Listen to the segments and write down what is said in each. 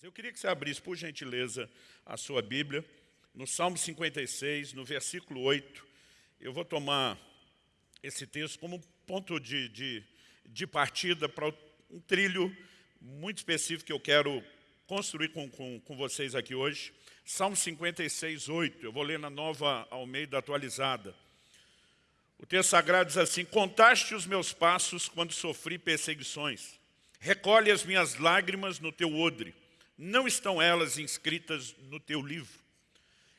Eu queria que você abrisse, por gentileza, a sua Bíblia, no Salmo 56, no versículo 8. Eu vou tomar esse texto como ponto de, de, de partida para um trilho muito específico que eu quero construir com, com, com vocês aqui hoje. Salmo 56, 8. Eu vou ler na nova Almeida atualizada. O texto sagrado diz assim, Contaste os meus passos quando sofri perseguições. Recolhe as minhas lágrimas no teu odre não estão elas inscritas no teu livro.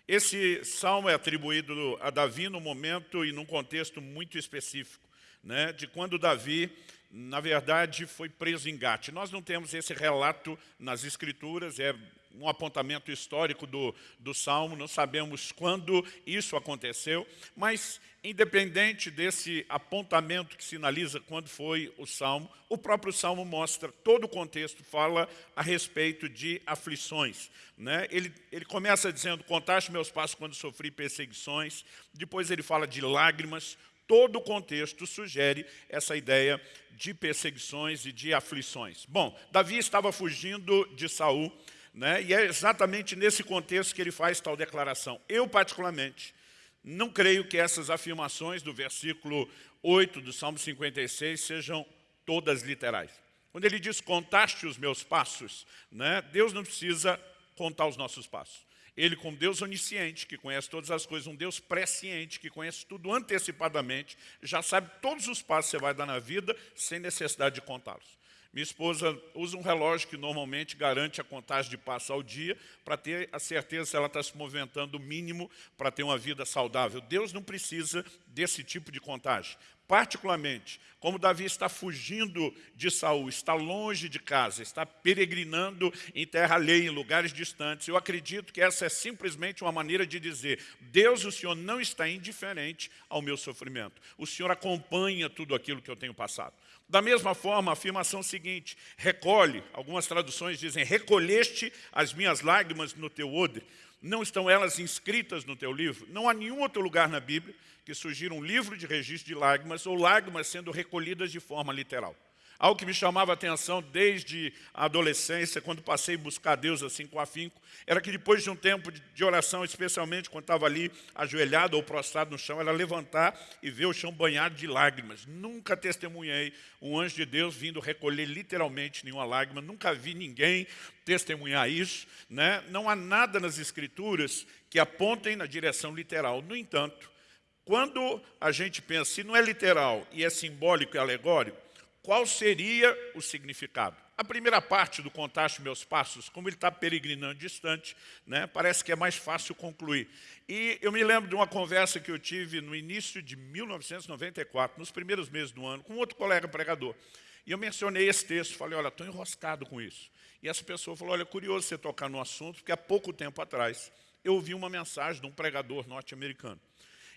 Esse salmo é atribuído a Davi num momento e num contexto muito específico, né, de quando Davi, na verdade, foi preso em Gate. Nós não temos esse relato nas escrituras, é um apontamento histórico do, do Salmo, não sabemos quando isso aconteceu, mas independente desse apontamento que sinaliza quando foi o Salmo, o próprio Salmo mostra, todo o contexto fala a respeito de aflições. Né? Ele, ele começa dizendo, contaste meus passos quando sofri perseguições, depois ele fala de lágrimas, todo o contexto sugere essa ideia de perseguições e de aflições. Bom, Davi estava fugindo de Saul, né? e é exatamente nesse contexto que ele faz tal declaração. Eu, particularmente, não creio que essas afirmações do versículo 8 do Salmo 56 sejam todas literais. Quando ele diz, contaste os meus passos, né? Deus não precisa contar os nossos passos. Ele, como Deus onisciente, que conhece todas as coisas, um Deus presciente, que conhece tudo antecipadamente, já sabe todos os passos que você vai dar na vida, sem necessidade de contá-los. Minha esposa usa um relógio que normalmente garante a contagem de passos ao dia para ter a certeza se ela está se movimentando o mínimo para ter uma vida saudável. Deus não precisa desse tipo de contagem. Particularmente, como Davi está fugindo de Saul, está longe de casa, está peregrinando em terra alheia, em lugares distantes, eu acredito que essa é simplesmente uma maneira de dizer Deus, o Senhor não está indiferente ao meu sofrimento. O Senhor acompanha tudo aquilo que eu tenho passado. Da mesma forma, a afirmação seguinte, recolhe, algumas traduções dizem, recolheste as minhas lágrimas no teu odre. Não estão elas inscritas no teu livro? Não há nenhum outro lugar na Bíblia que sugira um livro de registro de lágrimas ou lágrimas sendo recolhidas de forma literal. Algo que me chamava a atenção desde a adolescência, quando passei a buscar Deus assim com afinco, era que depois de um tempo de oração, especialmente quando estava ali ajoelhado ou prostrado no chão, era levantar e ver o chão banhado de lágrimas. Nunca testemunhei um anjo de Deus vindo recolher literalmente nenhuma lágrima, nunca vi ninguém testemunhar isso. Né? Não há nada nas Escrituras que apontem na direção literal. No entanto, quando a gente pensa, se não é literal e é simbólico e alegórico, qual seria o significado? A primeira parte do Contaste Meus Passos, como ele está peregrinando distante, né, parece que é mais fácil concluir. E eu me lembro de uma conversa que eu tive no início de 1994, nos primeiros meses do ano, com outro colega pregador. E eu mencionei esse texto, falei, olha, estou enroscado com isso. E essa pessoa falou, olha, é curioso você tocar no assunto, porque há pouco tempo atrás eu ouvi uma mensagem de um pregador norte-americano.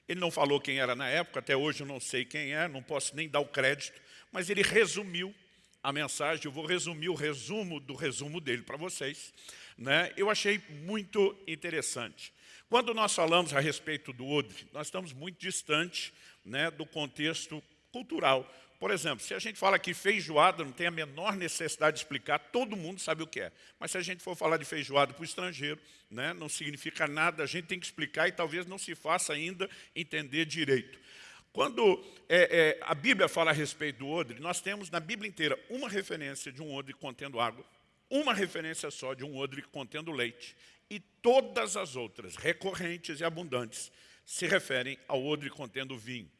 Ele não falou quem era na época, até hoje eu não sei quem é, não posso nem dar o crédito, mas ele resumiu a mensagem, eu vou resumir o resumo do resumo dele para vocês. Né? Eu achei muito interessante. Quando nós falamos a respeito do odre, nós estamos muito distante né, do contexto cultural. Por exemplo, se a gente fala que feijoada não tem a menor necessidade de explicar, todo mundo sabe o que é. Mas se a gente for falar de feijoada para o estrangeiro, né, não significa nada, a gente tem que explicar e talvez não se faça ainda entender direito. Quando é, é, a Bíblia fala a respeito do odre, nós temos na Bíblia inteira uma referência de um odre contendo água, uma referência só de um odre contendo leite, e todas as outras, recorrentes e abundantes, se referem ao odre contendo vinho.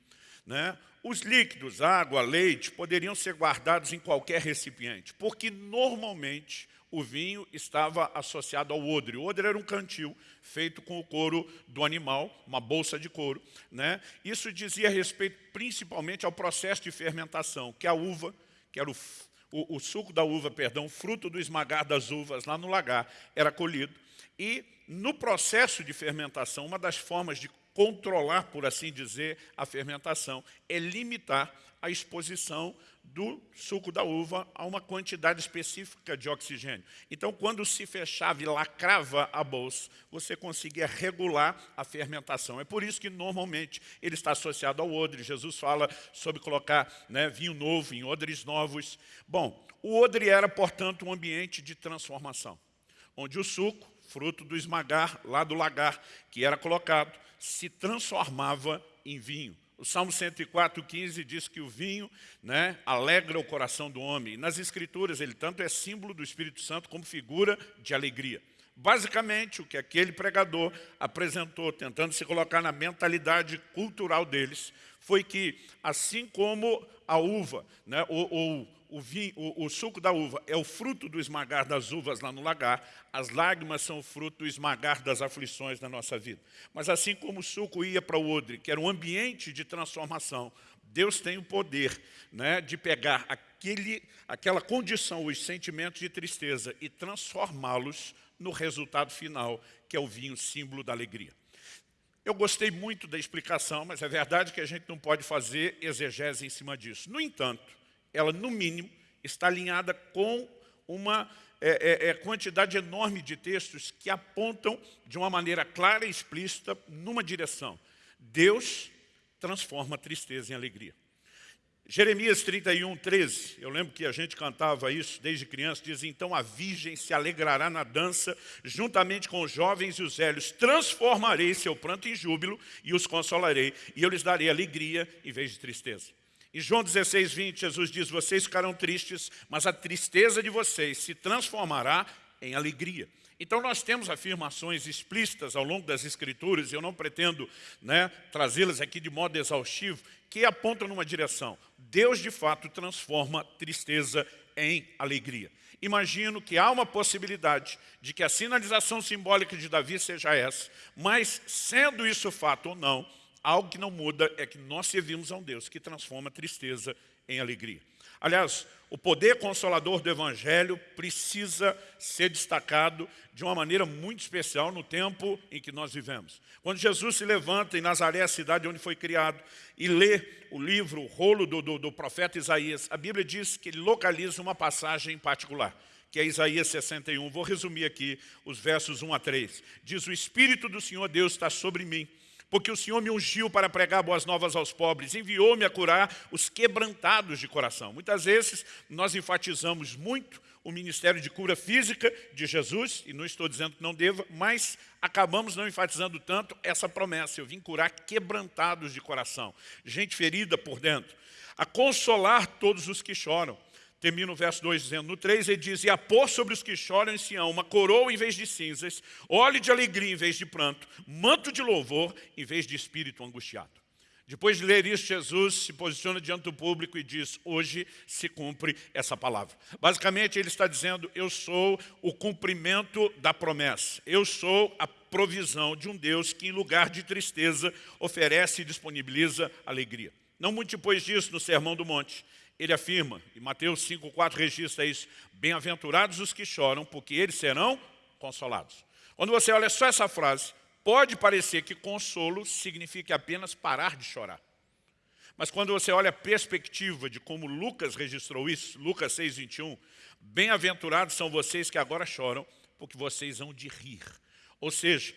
Né? Os líquidos, água, leite, poderiam ser guardados em qualquer recipiente, porque normalmente o vinho estava associado ao odre. O odre era um cantil feito com o couro do animal, uma bolsa de couro. Né? Isso dizia respeito principalmente ao processo de fermentação, que a uva, que era o, o, o suco da uva, perdão, fruto do esmagar das uvas lá no lagar, era colhido. E no processo de fermentação, uma das formas de controlar, por assim dizer, a fermentação é limitar a exposição do suco da uva a uma quantidade específica de oxigênio. Então, quando se fechava e lacrava a bolsa, você conseguia regular a fermentação. É por isso que, normalmente, ele está associado ao odre. Jesus fala sobre colocar né, vinho novo em odres novos. Bom, o odre era, portanto, um ambiente de transformação. onde o suco, fruto do esmagar, lá do lagar, que era colocado, se transformava em vinho. O Salmo 104, 15 diz que o vinho né, alegra o coração do homem. E nas Escrituras ele tanto é símbolo do Espírito Santo como figura de alegria. Basicamente, o que aquele pregador apresentou, tentando se colocar na mentalidade cultural deles, foi que, assim como a uva, né, ou, ou o, vinho, o, o, suco da uva é o fruto do esmagar das uvas lá no lagar, as lágrimas são o fruto do esmagar das aflições na nossa vida. Mas assim como o suco ia para o odre, que era um ambiente de transformação, Deus tem o poder né, de pegar aquele, aquela condição, os sentimentos de tristeza e transformá-los no resultado final, que é o vinho, símbolo da alegria. Eu gostei muito da explicação, mas é verdade que a gente não pode fazer exegese em cima disso. No entanto, ela, no mínimo, está alinhada com uma é, é, é, quantidade enorme de textos que apontam de uma maneira clara e explícita numa direção. Deus transforma a tristeza em alegria. Jeremias 31, 13, eu lembro que a gente cantava isso desde criança, diz, então a virgem se alegrará na dança, juntamente com os jovens e os velhos, transformarei seu pranto em júbilo e os consolarei, e eu lhes darei alegria em vez de tristeza. Em João 16, 20, Jesus diz, vocês ficarão tristes, mas a tristeza de vocês se transformará em alegria. Então nós temos afirmações explícitas ao longo das Escrituras, eu não pretendo né, trazê-las aqui de modo exaustivo, que apontam numa direção. Deus, de fato, transforma tristeza em alegria. Imagino que há uma possibilidade de que a sinalização simbólica de Davi seja essa, mas, sendo isso fato ou não, algo que não muda é que nós servimos a um Deus que transforma tristeza em alegria. Aliás, o poder consolador do Evangelho precisa ser destacado de uma maneira muito especial no tempo em que nós vivemos. Quando Jesus se levanta em Nazaré, a cidade onde foi criado, e lê o livro, o rolo do, do, do profeta Isaías, a Bíblia diz que ele localiza uma passagem em particular que é Isaías 61. Vou resumir aqui os versos 1 a 3. Diz, o Espírito do Senhor Deus está sobre mim, porque o Senhor me ungiu para pregar boas novas aos pobres, enviou-me a curar os quebrantados de coração. Muitas vezes nós enfatizamos muito o ministério de cura física de Jesus, e não estou dizendo que não deva, mas acabamos não enfatizando tanto essa promessa. Eu vim curar quebrantados de coração, gente ferida por dentro, a consolar todos os que choram, Termina o verso 2 dizendo, no 3 ele diz, e a pôr sobre os que choram em Sião uma coroa em vez de cinzas, óleo de alegria em vez de pranto, manto de louvor em vez de espírito angustiado. Depois de ler isso, Jesus se posiciona diante do público e diz, hoje se cumpre essa palavra. Basicamente, ele está dizendo, eu sou o cumprimento da promessa. Eu sou a provisão de um Deus que, em lugar de tristeza, oferece e disponibiliza alegria. Não muito depois disso, no Sermão do Monte, ele afirma, e Mateus 5,4 registra isso, bem-aventurados os que choram, porque eles serão consolados. Quando você olha só essa frase, pode parecer que consolo significa apenas parar de chorar. Mas quando você olha a perspectiva de como Lucas registrou isso, Lucas 6,21, bem-aventurados são vocês que agora choram, porque vocês hão de rir. Ou seja,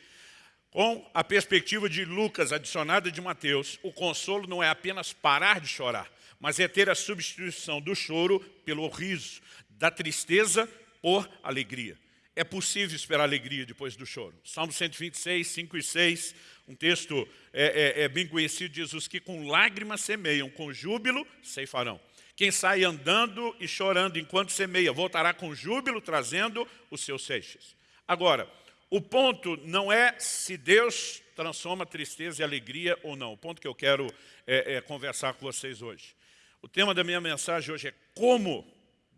com a perspectiva de Lucas adicionada de Mateus, o consolo não é apenas parar de chorar, mas é ter a substituição do choro pelo riso, da tristeza por alegria. É possível esperar alegria depois do choro. Salmo 126, 5 e 6, um texto é, é, é bem conhecido, diz, os que com lágrimas semeiam, com júbilo ceifarão. Quem sai andando e chorando enquanto semeia, voltará com júbilo, trazendo os seus seixos. Agora, o ponto não é se Deus transforma tristeza em alegria ou não. O ponto que eu quero é, é conversar com vocês hoje. O tema da minha mensagem hoje é como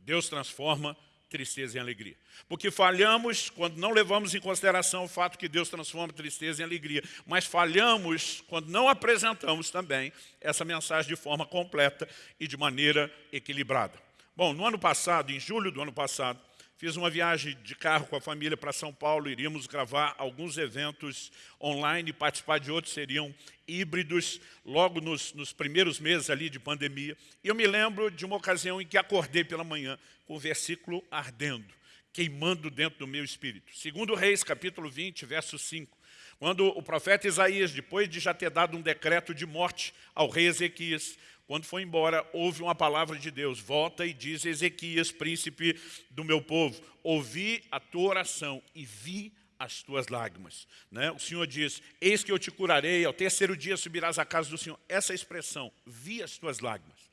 Deus transforma tristeza em alegria. Porque falhamos quando não levamos em consideração o fato que Deus transforma tristeza em alegria, mas falhamos quando não apresentamos também essa mensagem de forma completa e de maneira equilibrada. Bom, no ano passado, em julho do ano passado, Fiz uma viagem de carro com a família para São Paulo, iríamos gravar alguns eventos online, participar de outros seriam híbridos, logo nos, nos, primeiros meses ali de pandemia. E eu me lembro de uma ocasião em que acordei pela manhã com o versículo ardendo, queimando dentro do meu espírito. Segundo Reis, capítulo 20, verso 5. Quando o profeta Isaías, depois de já ter dado um decreto de morte ao rei Ezequias, Quando foi embora, houve uma palavra de Deus. Volta e diz, Ezequias, príncipe do meu povo, ouvi a tua oração e vi as tuas lágrimas. Né? O Senhor diz, eis que eu te curarei, ao terceiro dia subirás à casa do Senhor. Essa expressão, vi as tuas lágrimas.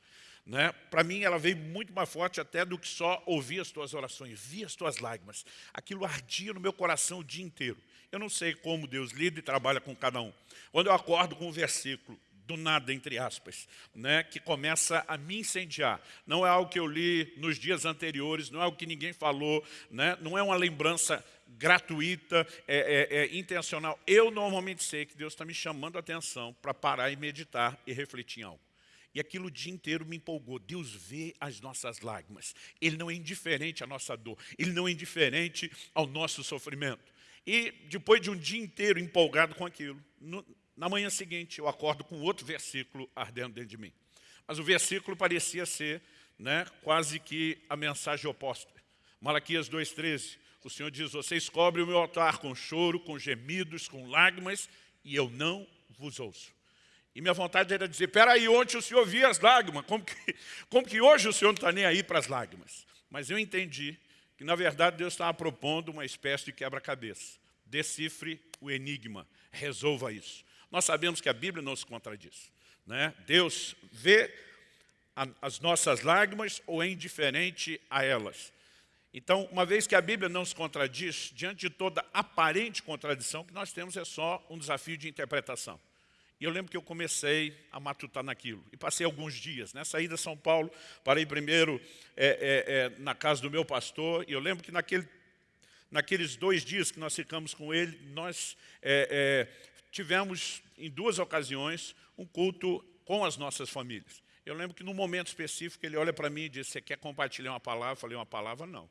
Né? Para mim, ela veio muito mais forte até do que só ouvir as tuas orações, vi as tuas lágrimas. Aquilo ardia no meu coração o dia inteiro. Eu não sei como Deus lida e trabalha com cada um. Quando eu acordo com um versículo, do nada, entre aspas, né, que começa a me incendiar. Não é algo que eu li nos dias anteriores, não é algo que ninguém falou, né, não é uma lembrança gratuita, é, é, é intencional. Eu normalmente sei que Deus está me chamando a atenção para parar e meditar e refletir em algo. E aquilo o dia inteiro me empolgou. Deus vê as nossas lágrimas. Ele não é indiferente à nossa dor. Ele não é indiferente ao nosso sofrimento. E depois de um dia inteiro empolgado com aquilo, no, na manhã seguinte eu acordo com outro versículo ardendo dentro de mim. Mas o versículo parecia ser né, quase que a mensagem oposta. Malaquias 2,13, o Senhor diz, vocês cobrem o meu altar com choro, com gemidos, com lágrimas, e eu não vos ouço. E minha vontade era dizer, peraí, ontem o senhor via as lágrimas, como que, como que hoje o senhor não está nem aí para as lágrimas? Mas eu entendi que, na verdade, Deus estava propondo uma espécie de quebra-cabeça. Decifre o enigma, resolva isso. Nós sabemos que a Bíblia não se contradiz. Né? Deus vê a, as nossas lágrimas ou é indiferente a elas. Então, uma vez que a Bíblia não se contradiz, diante de toda aparente contradição, que nós temos é só um desafio de interpretação. E eu lembro que eu comecei a matutar naquilo. E passei alguns dias. Né? ida a São Paulo, parei primeiro é, é, é, na casa do meu pastor. E eu lembro que naquele, naqueles dois dias que nós ficamos com ele, nós é, é, tivemos, em duas ocasiões, um culto com as nossas famílias. Eu lembro que num momento específico ele olha para mim e diz, você quer compartilhar uma palavra? Eu falei, uma palavra não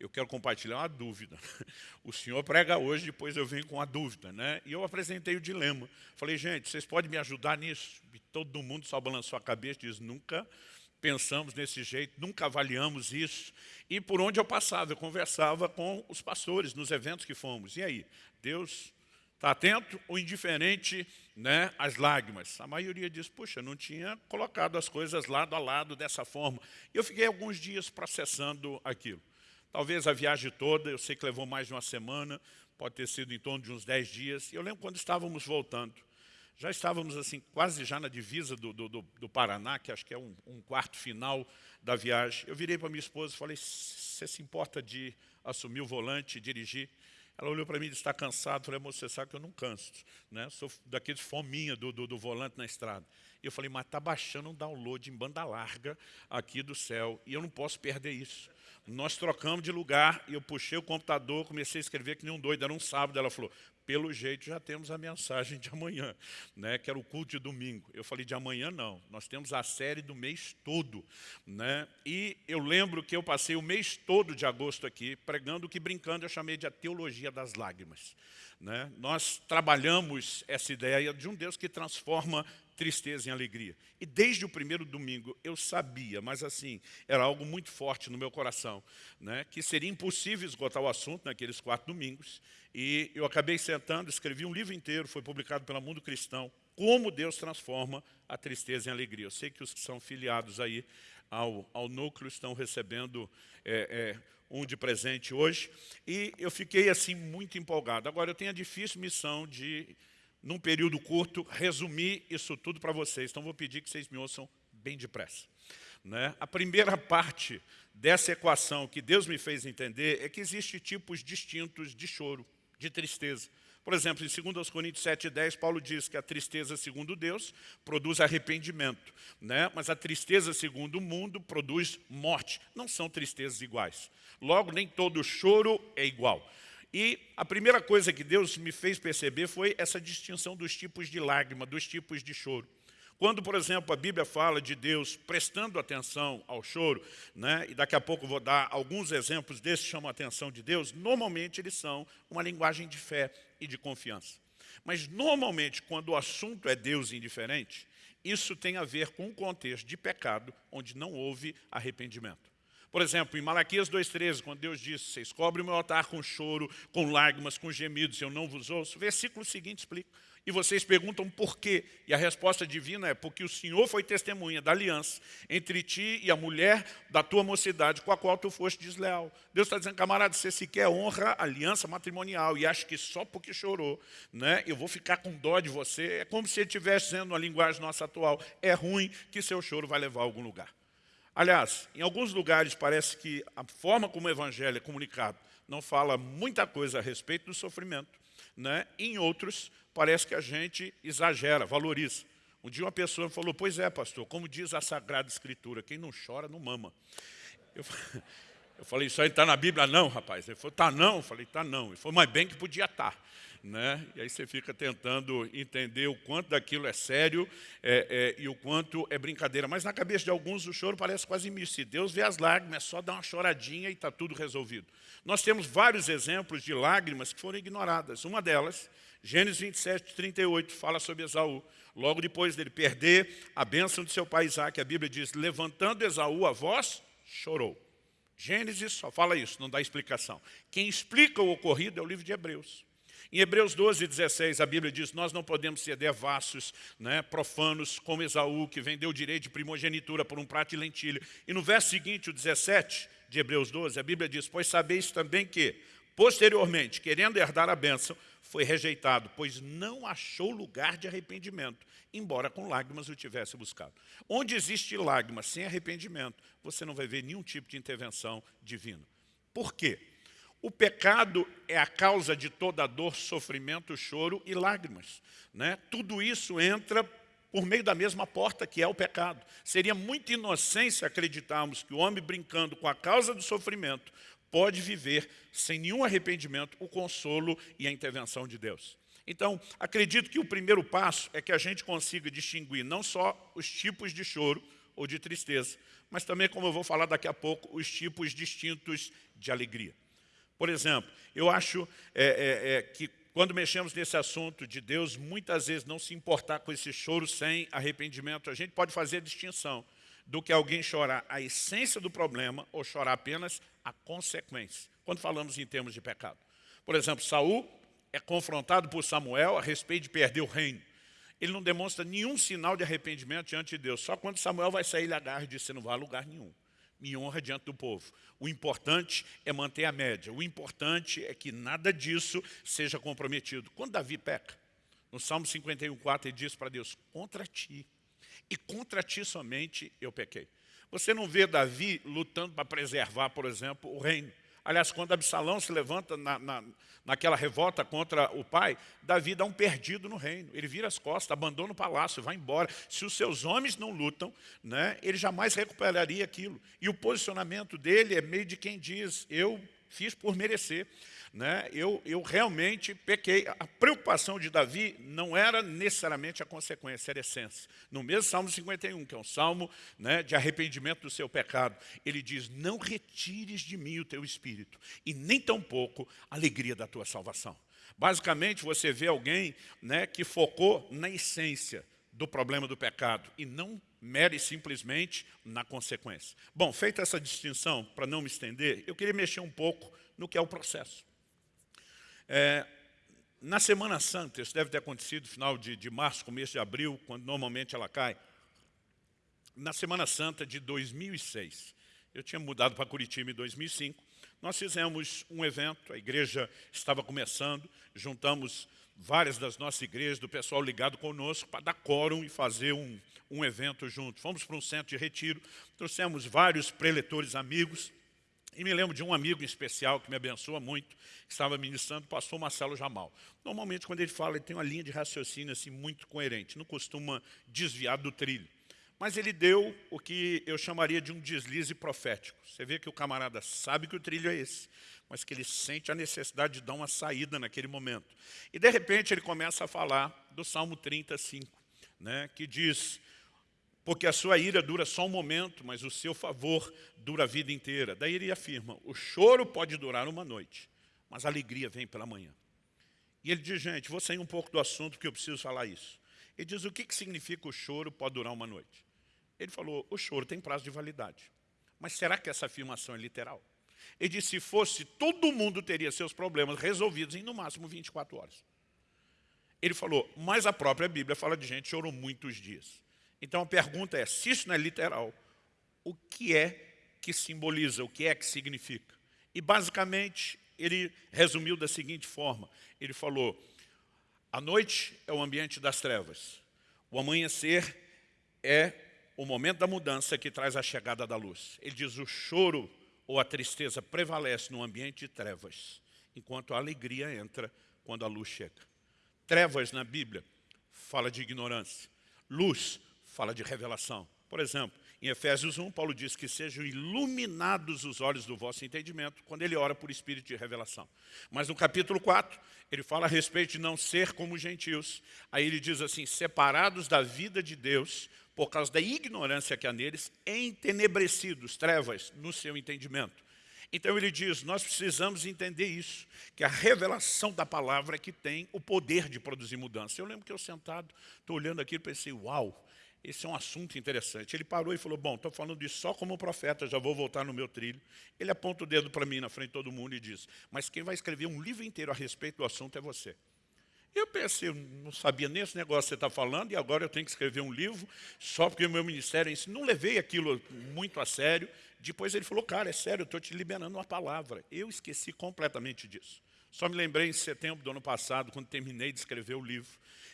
eu quero compartilhar uma dúvida. O senhor prega hoje, depois eu venho com a dúvida. Né? E eu apresentei o dilema. Falei, gente, vocês podem me ajudar nisso? E todo mundo só balançou a cabeça e diz, nunca pensamos desse jeito, nunca avaliamos isso. E por onde eu passava, eu conversava com os pastores nos eventos que fomos. E aí, Deus está atento ou indiferente né, às lágrimas? A maioria diz, puxa, não tinha colocado as coisas lado a lado dessa forma. E eu fiquei alguns dias processando aquilo. Talvez a viagem toda, eu sei que levou mais de uma semana, pode ter sido em torno de uns 10 dias. E eu lembro quando estávamos voltando, já estávamos assim quase já na divisa do, do, do Paraná, que acho que é um, um, quarto final da viagem. Eu virei para minha esposa e falei, você se importa de assumir o volante e dirigir? Ela olhou para mim e disse, está cansado? Eu falei, moça, você sabe que eu não canso. Né? Sou daqueles fominha do, do, do volante na estrada. E eu falei, mas está baixando um download em banda larga aqui do céu e eu não posso perder isso. Nós trocamos de lugar e eu puxei o computador, comecei a escrever que nem um doido, era um sábado. Ela falou, pelo jeito já temos a mensagem de amanhã, né, que era o culto de domingo. Eu falei, de amanhã não, nós temos a série do mês todo. Né? E eu lembro que eu passei o mês todo de agosto aqui, pregando que brincando eu chamei de a teologia das lágrimas. Né? Nós trabalhamos essa ideia de um Deus que transforma tristeza em alegria. E desde o primeiro domingo eu sabia, mas assim, era algo muito forte no meu coração, né, que seria impossível esgotar o assunto naqueles quatro domingos. E eu acabei sentando, escrevi um livro inteiro, foi publicado pela Mundo Cristão, como Deus transforma a tristeza em alegria. Eu sei que os que são filiados aí ao, ao núcleo estão recebendo é, é, um de presente hoje. E eu fiquei assim muito empolgado. Agora eu tenho a difícil missão de num período curto, resumir isso tudo para vocês. Então, vou pedir que vocês me ouçam bem depressa. Né? A primeira parte dessa equação que Deus me fez entender é que existem tipos distintos de choro, de tristeza. Por exemplo, em 2 Coríntios 7,10, Paulo diz que a tristeza segundo Deus produz arrependimento, né? mas a tristeza segundo o mundo produz morte. Não são tristezas iguais. Logo, nem todo choro é igual. E a primeira coisa que Deus me fez perceber foi essa distinção dos tipos de lágrima, dos tipos de choro. Quando, por exemplo, a Bíblia fala de Deus prestando atenção ao choro, né, e daqui a pouco vou dar alguns exemplos desses que chamam a atenção de Deus, normalmente eles são uma linguagem de fé e de confiança. Mas normalmente, quando o assunto é Deus indiferente, isso tem a ver com um contexto de pecado onde não houve arrependimento. Por exemplo, em Malaquias 2,13, quando Deus diz, vocês cobrem o meu altar com choro, com lágrimas, com gemidos, eu não vos ouço. Versículo seguinte explica. E vocês perguntam por quê? E a resposta divina é porque o Senhor foi testemunha da aliança entre ti e a mulher da tua mocidade, com a qual tu foste desleal. Deus está dizendo, camarada, você sequer honra a aliança matrimonial e acha que só porque chorou, né, eu vou ficar com dó de você. É como se ele estivesse dizendo, na linguagem nossa atual, é ruim que seu choro vai levar a algum lugar. Aliás, em alguns lugares parece que a forma como o evangelho é comunicado não fala muita coisa a respeito do sofrimento. Né? Em outros, parece que a gente exagera, valoriza. Um dia uma pessoa falou, pois é, pastor, como diz a Sagrada Escritura, quem não chora não mama. Eu, eu falei, isso aí está na Bíblia? Não, rapaz. Ele falou, está não. Eu falei, está não. Ele falou, mas bem que podia estar. Tá né? E aí você fica tentando entender o quanto daquilo é sério é, é, e o quanto é brincadeira. Mas na cabeça de alguns o choro parece quase misto. Se Deus vê as lágrimas, é só dar uma choradinha e está tudo resolvido. Nós temos vários exemplos de lágrimas que foram ignoradas. Uma delas, Gênesis 27, 38, fala sobre Esaú. Logo depois dele perder a bênção de seu pai Isaac, a Bíblia diz, levantando Esaú a voz, chorou. Gênesis só fala isso, não dá explicação. Quem explica o ocorrido é o livro de Hebreus. Em Hebreus 12, 16, a Bíblia diz, nós não podemos ser devassos, né, profanos, como Esaú, que vendeu o direito de primogenitura por um prato de lentilha. E no verso seguinte, o 17 de Hebreus 12, a Bíblia diz, pois sabeis também que, posteriormente, querendo herdar a bênção, foi rejeitado, pois não achou lugar de arrependimento, embora com lágrimas o tivesse buscado. Onde existe lágrimas sem arrependimento, você não vai ver nenhum tipo de intervenção divina. Por quê? O pecado é a causa de toda dor, sofrimento, choro e lágrimas. Né? Tudo isso entra por meio da mesma porta que é o pecado. Seria muita inocência acreditarmos que o homem brincando com a causa do sofrimento pode viver sem nenhum arrependimento o consolo e a intervenção de Deus. Então, acredito que o primeiro passo é que a gente consiga distinguir não só os tipos de choro ou de tristeza, mas também, como eu vou falar daqui a pouco, os tipos distintos de alegria. Por exemplo, eu acho é, é, é, que quando mexemos nesse assunto de Deus, muitas vezes não se importar com esse choro sem arrependimento, a gente pode fazer a distinção do que alguém chorar a essência do problema ou chorar apenas a consequência, quando falamos em termos de pecado. Por exemplo, Saul é confrontado por Samuel a respeito de perder o reino. Ele não demonstra nenhum sinal de arrependimento diante de Deus. Só quando Samuel vai sair, ele agarra e diz, você não vai a lugar nenhum me honra diante do povo. O importante é manter a média. O importante é que nada disso seja comprometido. Quando Davi peca, no Salmo 51, 4, ele diz para Deus, contra ti, e contra ti somente eu pequei. Você não vê Davi lutando para preservar, por exemplo, o reino. Aliás, quando Absalão se levanta na, na, naquela revolta contra o pai, Davi dá um perdido no reino. Ele vira as costas, abandona o palácio, vai embora. Se os seus homens não lutam, né, ele jamais recuperaria aquilo. E o posicionamento dele é meio de quem diz, eu fiz por merecer né, eu, eu realmente pequei. A preocupação de Davi não era necessariamente a consequência, era a essência. No mesmo Salmo 51, que é um salmo né, de arrependimento do seu pecado, ele diz, não retires de mim o teu espírito, e nem tampouco a alegria da tua salvação. Basicamente, você vê alguém né, que focou na essência do problema do pecado e não mere simplesmente na consequência. Bom, feita essa distinção, para não me estender, eu queria mexer um pouco no que é o processo. É, na Semana Santa, isso deve ter acontecido no final de, de março, começo de abril, quando normalmente ela cai. Na Semana Santa de 2006, eu tinha mudado para Curitiba em 2005, nós fizemos um evento, a igreja estava começando, juntamos várias das nossas igrejas, do pessoal ligado conosco, para dar quórum e fazer um, um evento junto. Fomos para um centro de retiro, trouxemos vários preletores amigos, e me lembro de um amigo especial que me abençoa muito, que estava ministrando, o pastor Marcelo Jamal. Normalmente, quando ele fala, ele tem uma linha de raciocínio assim, muito coerente, não costuma desviar do trilho. Mas ele deu o que eu chamaria de um deslize profético. Você vê que o camarada sabe que o trilho é esse, mas que ele sente a necessidade de dar uma saída naquele momento. E, de repente, ele começa a falar do Salmo 35, né, que diz porque a sua ira dura só um momento, mas o seu favor dura a vida inteira. Daí ele afirma, o choro pode durar uma noite, mas a alegria vem pela manhã. E ele diz, gente, vou sair um pouco do assunto porque eu preciso falar isso. Ele diz, o que, que significa o choro pode durar uma noite? Ele falou, o choro tem prazo de validade. Mas será que essa afirmação é literal? Ele disse, se fosse, todo mundo teria seus problemas resolvidos em no máximo 24 horas. Ele falou, mas a própria Bíblia fala de gente que chorou muitos dias. Então a pergunta é, se isso não é literal, o que é que simboliza, o que é que significa? E basicamente ele resumiu da seguinte forma, ele falou, a noite é o ambiente das trevas, o amanhecer é o momento da mudança que traz a chegada da luz. Ele diz, o choro ou a tristeza prevalece no ambiente de trevas, enquanto a alegria entra quando a luz chega. Trevas na Bíblia fala de ignorância. Luz fala de revelação. Por exemplo, em Efésios 1, Paulo diz que sejam iluminados os olhos do vosso entendimento quando ele ora por espírito de revelação. Mas no capítulo 4, ele fala a respeito de não ser como gentios. Aí ele diz assim, separados da vida de Deus por causa da ignorância que há neles, entenebrecidos, trevas, no seu entendimento. Então ele diz, nós precisamos entender isso, que a revelação da palavra é que tem o poder de produzir mudança. Eu lembro que eu sentado, estou olhando aqui e pensei, uau, esse é um assunto interessante. Ele parou e falou, bom, estou falando isso só como profeta, já vou voltar no meu trilho. Ele aponta o dedo para mim na frente de todo mundo e diz, mas quem vai escrever um livro inteiro a respeito do assunto é você. Eu pensei, não sabia nem esse negócio que você está falando, e agora eu tenho que escrever um livro, só porque o meu ministério é isso. Não levei aquilo muito a sério. Depois ele falou, cara, é sério, estou te liberando uma palavra. Eu esqueci completamente disso. Só me lembrei em setembro do ano passado, quando terminei de escrever o livro,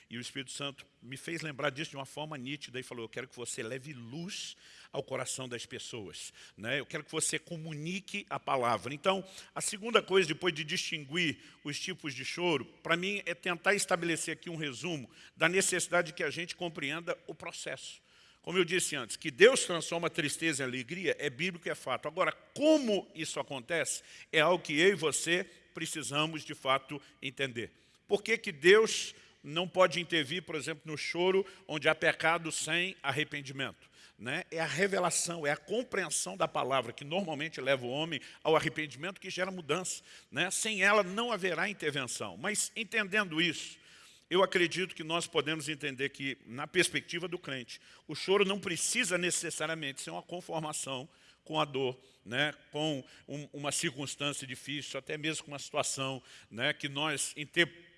e o Espírito Santo me fez lembrar disso de uma forma nítida e falou, eu quero que você leve luz ao coração das pessoas. Né? Eu quero que você comunique a palavra. Então, a segunda coisa, depois de distinguir os tipos de choro, para mim é tentar estabelecer aqui um resumo da necessidade de que a gente compreenda o processo. Como eu disse antes, que Deus transforma tristeza em alegria é bíblico, é fato. Agora, como isso acontece, é algo que eu e você precisamos, de fato, entender. Por que, que Deus não pode intervir, por exemplo, no choro onde há pecado sem arrependimento. Né? É a revelação, é a compreensão da palavra que normalmente leva o homem ao arrependimento que gera mudança. Né? Sem ela não haverá intervenção. Mas entendendo isso, eu acredito que nós podemos entender que, na perspectiva do crente, o choro não precisa necessariamente ser uma conformação com a dor, né, com um, uma circunstância difícil, até mesmo com uma situação né, que nós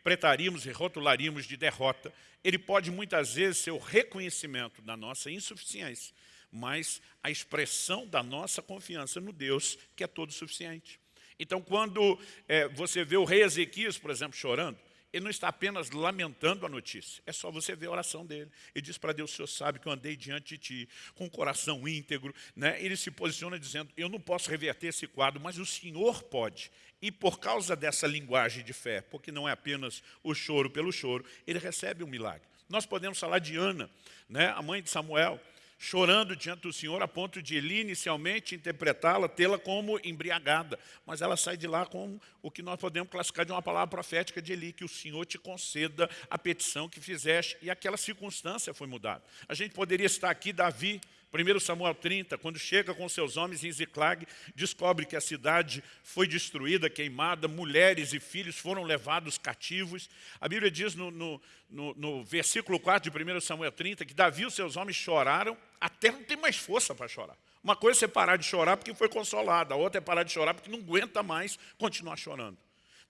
interpretaríamos e rotularíamos de derrota, ele pode muitas vezes ser o reconhecimento da nossa insuficiência, mas a expressão da nossa confiança no Deus que é todo suficiente. Então, quando é, você vê o rei Ezequias, por exemplo, chorando, ele não está apenas lamentando a notícia, é só você ver a oração dele. Ele diz para Deus, o Senhor sabe que eu andei diante de ti, com o coração íntegro. Né? Ele se posiciona dizendo, eu não posso reverter esse quadro, mas o Senhor pode. E por causa dessa linguagem de fé, porque não é apenas o choro pelo choro, ele recebe um milagre. Nós podemos falar de Ana, né, a mãe de Samuel, chorando diante do Senhor a ponto de Eli inicialmente interpretá-la, tê-la como embriagada. Mas ela sai de lá com o que nós podemos classificar de uma palavra profética de Eli, que o Senhor te conceda a petição que fizeste. E aquela circunstância foi mudada. A gente poderia estar aqui, Davi, 1 Samuel 30, quando chega com seus homens em Ziclag, descobre que a cidade foi destruída, queimada, mulheres e filhos foram levados cativos. A Bíblia diz no, no, no, no versículo 4 de 1 Samuel 30 que Davi e os seus homens choraram até não ter mais força para chorar. Uma coisa é você parar de chorar porque foi consolado, a outra é parar de chorar porque não aguenta mais continuar chorando.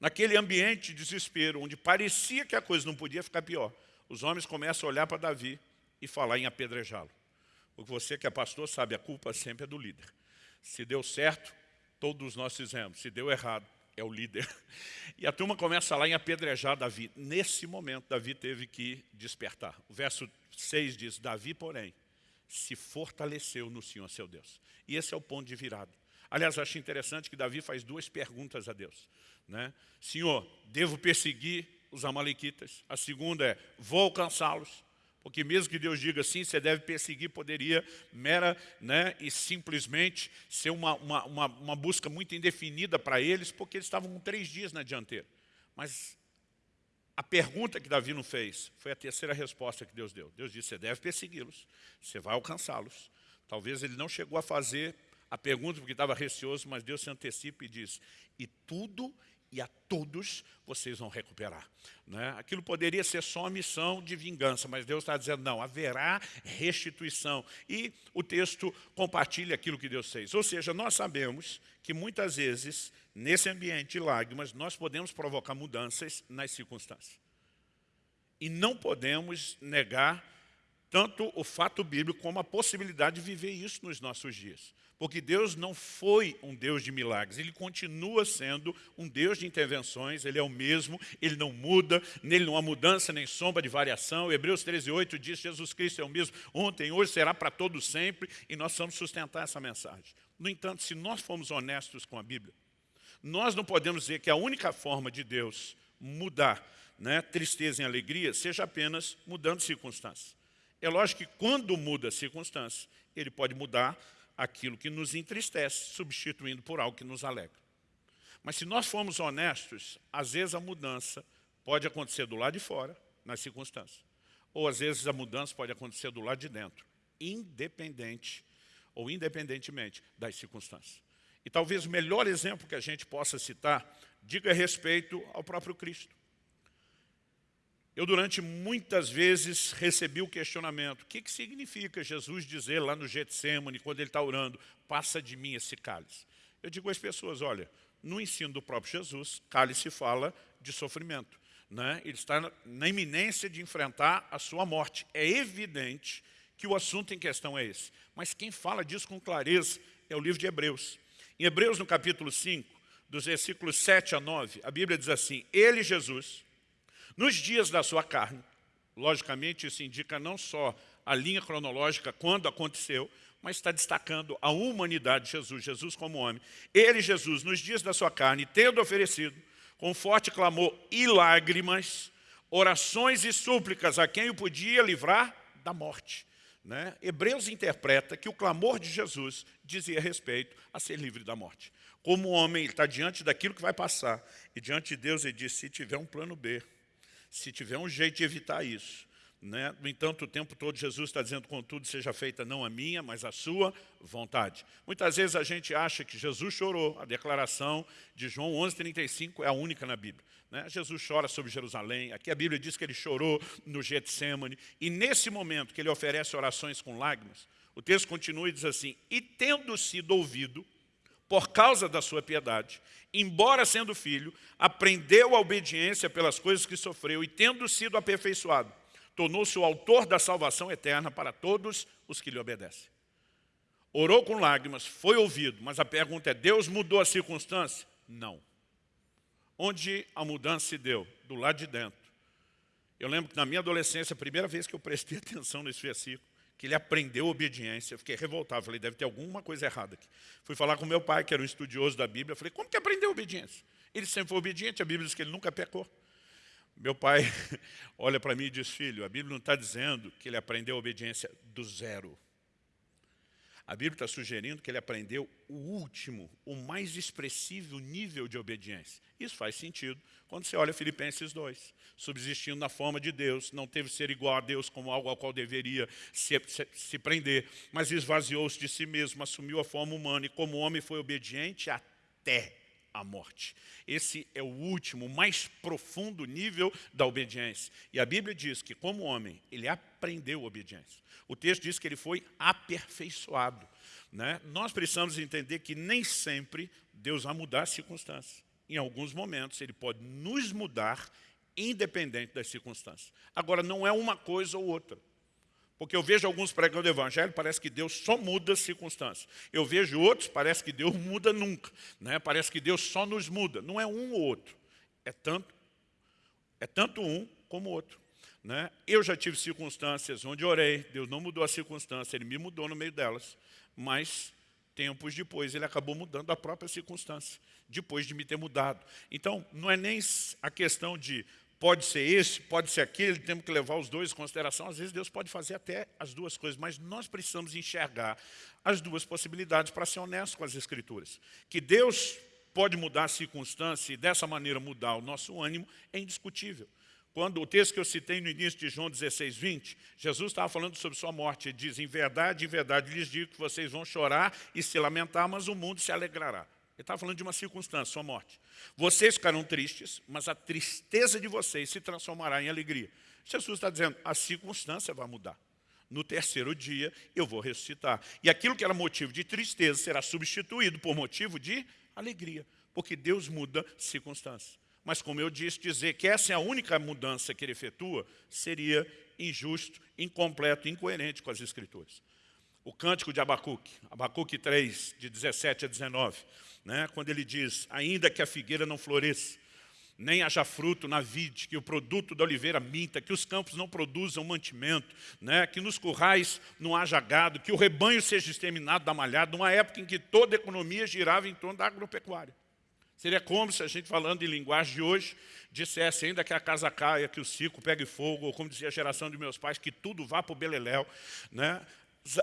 Naquele ambiente de desespero, onde parecia que a coisa não podia ficar pior, os homens começam a olhar para Davi e falar em apedrejá-lo. Porque você que é pastor sabe, a culpa sempre é do líder. Se deu certo, todos nós fizemos. Se deu errado, é o líder. E a turma começa lá em apedrejar Davi. Nesse momento, Davi teve que despertar. O verso 6 diz, Davi, porém, se fortaleceu no Senhor seu Deus. E esse é o ponto de virada. Aliás, acho interessante que Davi faz duas perguntas a Deus. Né? Senhor, devo perseguir os amalequitas? A segunda é, vou alcançá-los? Porque mesmo que Deus diga assim, você deve perseguir, poderia mera né, e simplesmente ser uma, uma, uma, uma busca muito indefinida para eles, porque eles estavam com três dias na dianteira. Mas a pergunta que Davi não fez foi a terceira resposta que Deus deu. Deus disse, você deve persegui-los, você vai alcançá-los. Talvez ele não chegou a fazer a pergunta porque estava receoso, mas Deus se antecipa e diz, e tudo e a todos vocês vão recuperar. Né? Aquilo poderia ser só uma missão de vingança, mas Deus está dizendo, não, haverá restituição. E o texto compartilha aquilo que Deus fez. Ou seja, nós sabemos que muitas vezes, nesse ambiente de lágrimas, nós podemos provocar mudanças nas circunstâncias. E não podemos negar tanto o fato bíblico como a possibilidade de viver isso nos nossos dias. Porque Deus não foi um Deus de milagres, Ele continua sendo um Deus de intervenções, Ele é o mesmo, Ele não muda, nele não há mudança nem sombra de variação. Hebreus 13, 8 diz Jesus Cristo é o mesmo ontem, hoje, será para todos sempre, e nós vamos sustentar essa mensagem. No entanto, se nós formos honestos com a Bíblia, nós não podemos dizer que a única forma de Deus mudar né, tristeza em alegria seja apenas mudando circunstâncias. É lógico que quando muda a circunstância, ele pode mudar aquilo que nos entristece, substituindo por algo que nos alegra. Mas se nós formos honestos, às vezes a mudança pode acontecer do lado de fora, nas circunstâncias. Ou às vezes a mudança pode acontecer do lado de dentro, independente ou independentemente das circunstâncias. E talvez o melhor exemplo que a gente possa citar diga respeito ao próprio Cristo. Eu, durante muitas vezes, recebi o questionamento, o que, que significa Jesus dizer lá no Getsemane, quando ele está orando, passa de mim esse cálice? Eu digo às pessoas, olha, no ensino do próprio Jesus, cálice fala de sofrimento. Né? Ele está na iminência de enfrentar a sua morte. É evidente que o assunto em questão é esse. Mas quem fala disso com clareza é o livro de Hebreus. Em Hebreus, no capítulo 5, dos versículos 7 a 9, a Bíblia diz assim, Ele, Jesus, nos dias da sua carne, logicamente isso indica não só a linha cronológica quando aconteceu, mas está destacando a humanidade de Jesus, Jesus como homem. Ele, Jesus, nos dias da sua carne, tendo oferecido, com forte clamor e lágrimas, orações e súplicas a quem o podia livrar da morte. Né? Hebreus interpreta que o clamor de Jesus dizia respeito a ser livre da morte. Como homem, ele está diante daquilo que vai passar, e diante de Deus ele diz, se tiver um plano B, se tiver um jeito de evitar isso. Né? No entanto, o tempo todo Jesus está dizendo, contudo, seja feita não a minha, mas a sua vontade. Muitas vezes a gente acha que Jesus chorou. A declaração de João 11,35 é a única na Bíblia. Né? Jesus chora sobre Jerusalém. Aqui a Bíblia diz que ele chorou no Getsemane. E nesse momento que ele oferece orações com lágrimas, o texto continua e diz assim, e tendo sido ouvido, por causa da sua piedade, embora sendo filho, aprendeu a obediência pelas coisas que sofreu e, tendo sido aperfeiçoado, tornou-se o autor da salvação eterna para todos os que lhe obedecem. Orou com lágrimas, foi ouvido, mas a pergunta é, Deus mudou a circunstância? Não. Onde a mudança se deu? Do lado de dentro. Eu lembro que na minha adolescência, a primeira vez que eu prestei atenção nesse versículo, que ele aprendeu obediência. Eu fiquei revoltado, falei, deve ter alguma coisa errada aqui. Fui falar com meu pai, que era um estudioso da Bíblia, falei, como que aprendeu obediência? Ele sempre foi obediente, a Bíblia diz que ele nunca pecou. Meu pai olha para mim e diz, filho, a Bíblia não está dizendo que ele aprendeu obediência do zero. A Bíblia está sugerindo que ele aprendeu o último, o mais expressivo nível de obediência. Isso faz sentido quando você olha Filipenses 2. Subsistindo na forma de Deus, não teve ser igual a Deus como algo ao qual deveria se, se, se prender, mas esvaziou-se de si mesmo, assumiu a forma humana e como homem foi obediente até a morte. Esse é o último, mais profundo nível da obediência. E a Bíblia diz que como homem, ele aprendeu obediência. O texto diz que ele foi aperfeiçoado. Né? Nós precisamos entender que nem sempre Deus vai mudar as circunstâncias. Em alguns momentos, Ele pode nos mudar independente das circunstâncias. Agora, não é uma coisa ou outra. Porque eu vejo alguns pregando o evangelho, parece que Deus só muda as circunstâncias. Eu vejo outros, parece que Deus muda nunca. Né? Parece que Deus só nos muda. Não é um ou outro. É tanto, é tanto um como outro. Né? Eu já tive circunstâncias onde orei, Deus não mudou a circunstância, Ele me mudou no meio delas, mas tempos depois Ele acabou mudando a própria circunstância, depois de me ter mudado. Então, não é nem a questão de pode ser esse, pode ser aquele, temos que levar os dois em consideração. Às vezes Deus pode fazer até as duas coisas, mas nós precisamos enxergar as duas possibilidades para ser honesto com as Escrituras. Que Deus pode mudar a circunstância e dessa maneira mudar o nosso ânimo é indiscutível. Quando o texto que eu citei no início de João 16, 20, Jesus estava falando sobre sua morte. Ele diz, em verdade, em verdade, lhes digo que vocês vão chorar e se lamentar, mas o mundo se alegrará. Ele estava falando de uma circunstância, sua morte. Vocês ficarão tristes, mas a tristeza de vocês se transformará em alegria. Jesus está dizendo, a circunstância vai mudar. No terceiro dia eu vou ressuscitar. E aquilo que era motivo de tristeza será substituído por motivo de alegria. Porque Deus muda circunstâncias. Mas como eu disse, dizer que essa é a única mudança que ele efetua seria injusto, incompleto, incoerente com as Escrituras. O cântico de Abacuque, Abacuque 3, de 17 a 19, né, quando ele diz, ainda que a figueira não floresça, nem haja fruto na vide, que o produto da oliveira minta, que os campos não produzam mantimento, né? que nos currais não haja gado, que o rebanho seja exterminado da malhada, numa época em que toda a economia girava em torno da agropecuária. Seria como se a gente, falando em linguagem de hoje, dissesse ainda que a casa caia, que o ciclo pegue fogo, ou como dizia a geração de meus pais, que tudo vá para o beleléu. Né?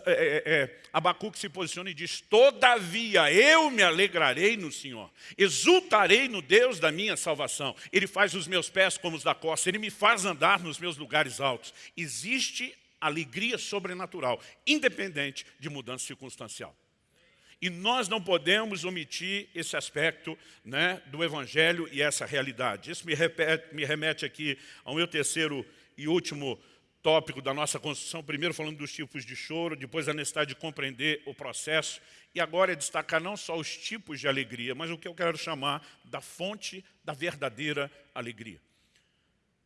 É, é, é, Abacuque se posiciona e diz, todavia eu me alegrarei no Senhor, exultarei no Deus da minha salvação. Ele faz os meus pés como os da costa, Ele me faz andar nos meus lugares altos. Existe alegria sobrenatural, independente de mudança circunstancial. E nós não podemos omitir esse aspecto né, do Evangelho e essa realidade. Isso me, repete, me remete aqui ao meu terceiro e último tópico da nossa construção, primeiro falando dos tipos de choro, depois a necessidade de compreender o processo, e agora é destacar não só os tipos de alegria, mas o que eu quero chamar da fonte da verdadeira alegria.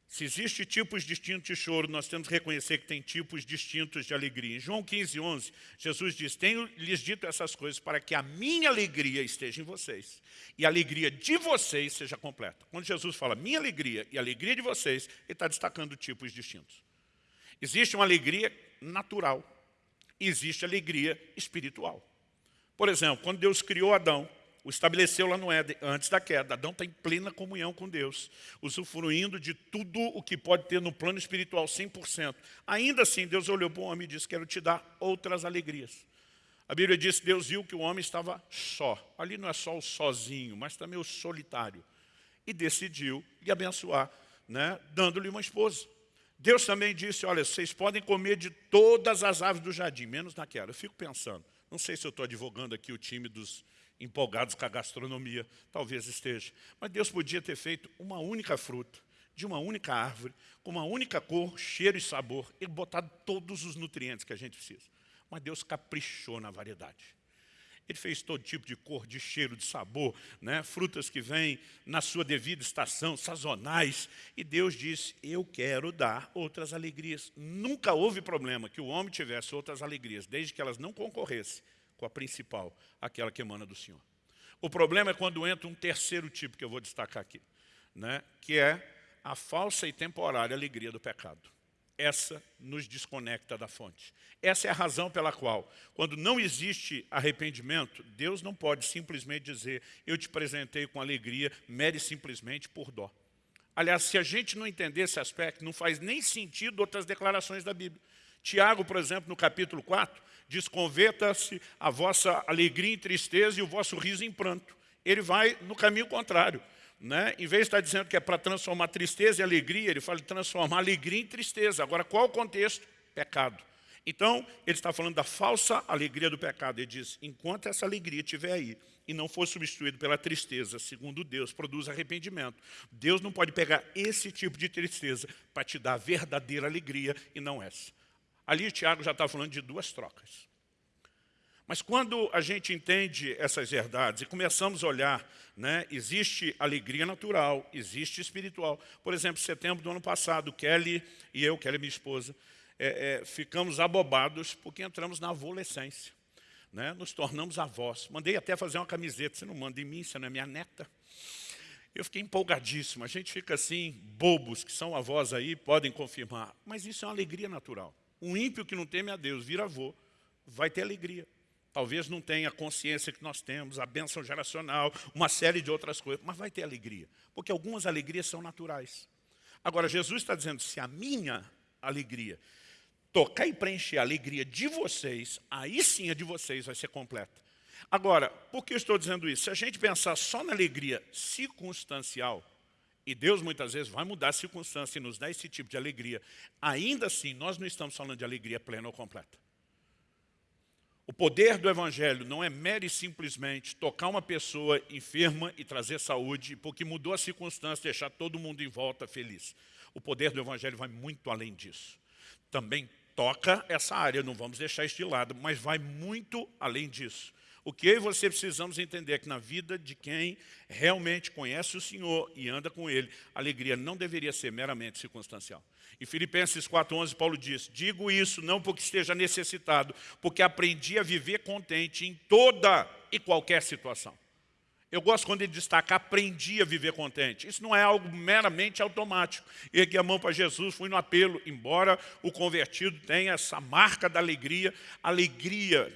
Se existem tipos distintos de choro, nós temos que reconhecer que tem tipos distintos de alegria. Em João 15, 11, Jesus diz, tenho lhes dito essas coisas para que a minha alegria esteja em vocês e a alegria de vocês seja completa. Quando Jesus fala minha alegria e a alegria de vocês, ele está destacando tipos distintos. Existe uma alegria natural existe alegria espiritual. Por exemplo, quando Deus criou Adão, o estabeleceu lá no Éden, antes da queda. Adão está em plena comunhão com Deus, usufruindo de tudo o que pode ter no plano espiritual, 100%. Ainda assim, Deus olhou para o homem e disse, quero te dar outras alegrias. A Bíblia diz que Deus viu que o homem estava só. Ali não é só o sozinho, mas também o solitário. E decidiu lhe abençoar, né, dando-lhe uma esposa. Deus também disse, olha, vocês podem comer de todas as aves do jardim, menos naquela. Eu fico pensando, não sei se eu estou advogando aqui o time dos empolgados com a gastronomia, talvez esteja. Mas Deus podia ter feito uma única fruta, de uma única árvore, com uma única cor, cheiro e sabor, e botado todos os nutrientes que a gente precisa. Mas Deus caprichou na variedade. Ele fez todo tipo de cor, de cheiro, de sabor, né? frutas que vêm na sua devida estação, sazonais. E Deus disse, eu quero dar outras alegrias. Nunca houve problema que o homem tivesse outras alegrias, desde que elas não concorressem com a principal, aquela que emana do Senhor. O problema é quando entra um terceiro tipo que eu vou destacar aqui, né? que é a falsa e temporária alegria do pecado essa nos desconecta da fonte. Essa é a razão pela qual, quando não existe arrependimento, Deus não pode simplesmente dizer, eu te presentei com alegria, mere simplesmente por dó. Aliás, se a gente não entender esse aspecto, não faz nem sentido outras declarações da Bíblia. Tiago, por exemplo, no capítulo 4, diz, converta-se a vossa alegria em tristeza e o vosso riso em pranto. Ele vai no caminho contrário. Né? Em vez de estar dizendo que é para transformar tristeza em alegria, ele fala de transformar alegria em tristeza. Agora, qual o contexto? Pecado. Então, ele está falando da falsa alegria do pecado. Ele diz, enquanto essa alegria estiver aí e não for substituído pela tristeza, segundo Deus, produz arrependimento. Deus não pode pegar esse tipo de tristeza para te dar verdadeira alegria e não essa. Ali Tiago já está falando de duas trocas. Mas quando a gente entende essas verdades e começamos a olhar, né, existe alegria natural, existe espiritual. Por exemplo, setembro do ano passado, Kelly e eu, Kelly minha esposa, é, é, ficamos abobados porque entramos na adolescência. Né, nos tornamos avós. Mandei até fazer uma camiseta, você não manda em mim, você não é minha neta. Eu fiquei empolgadíssimo, a gente fica assim, bobos, que são avós aí, podem confirmar. Mas isso é uma alegria natural. Um ímpio que não teme a Deus, vira avô, vai ter alegria. Talvez não tenha a consciência que nós temos, a bênção geracional, uma série de outras coisas, mas vai ter alegria, porque algumas alegrias são naturais. Agora, Jesus está dizendo, se a minha alegria tocar e preencher a alegria de vocês, aí sim a de vocês vai ser completa. Agora, por que eu estou dizendo isso? Se a gente pensar só na alegria circunstancial, e Deus muitas vezes vai mudar a circunstância e nos dar esse tipo de alegria, ainda assim nós não estamos falando de alegria plena ou completa. O poder do Evangelho não é mero e simplesmente tocar uma pessoa enferma e trazer saúde, porque mudou a circunstância, deixar todo mundo em volta feliz. O poder do Evangelho vai muito além disso. Também toca essa área, não vamos deixar isso de lado, mas vai muito além disso. O que eu e você precisamos entender é que na vida de quem realmente conhece o Senhor e anda com Ele, a alegria não deveria ser meramente circunstancial. Em Filipenses 4,11, Paulo diz, digo isso não porque esteja necessitado, porque aprendi a viver contente em toda e qualquer situação. Eu gosto quando ele destaca, aprendi a viver contente. Isso não é algo meramente automático. Ergui a mão para Jesus, fui no apelo, embora o convertido tenha essa marca da alegria, alegria,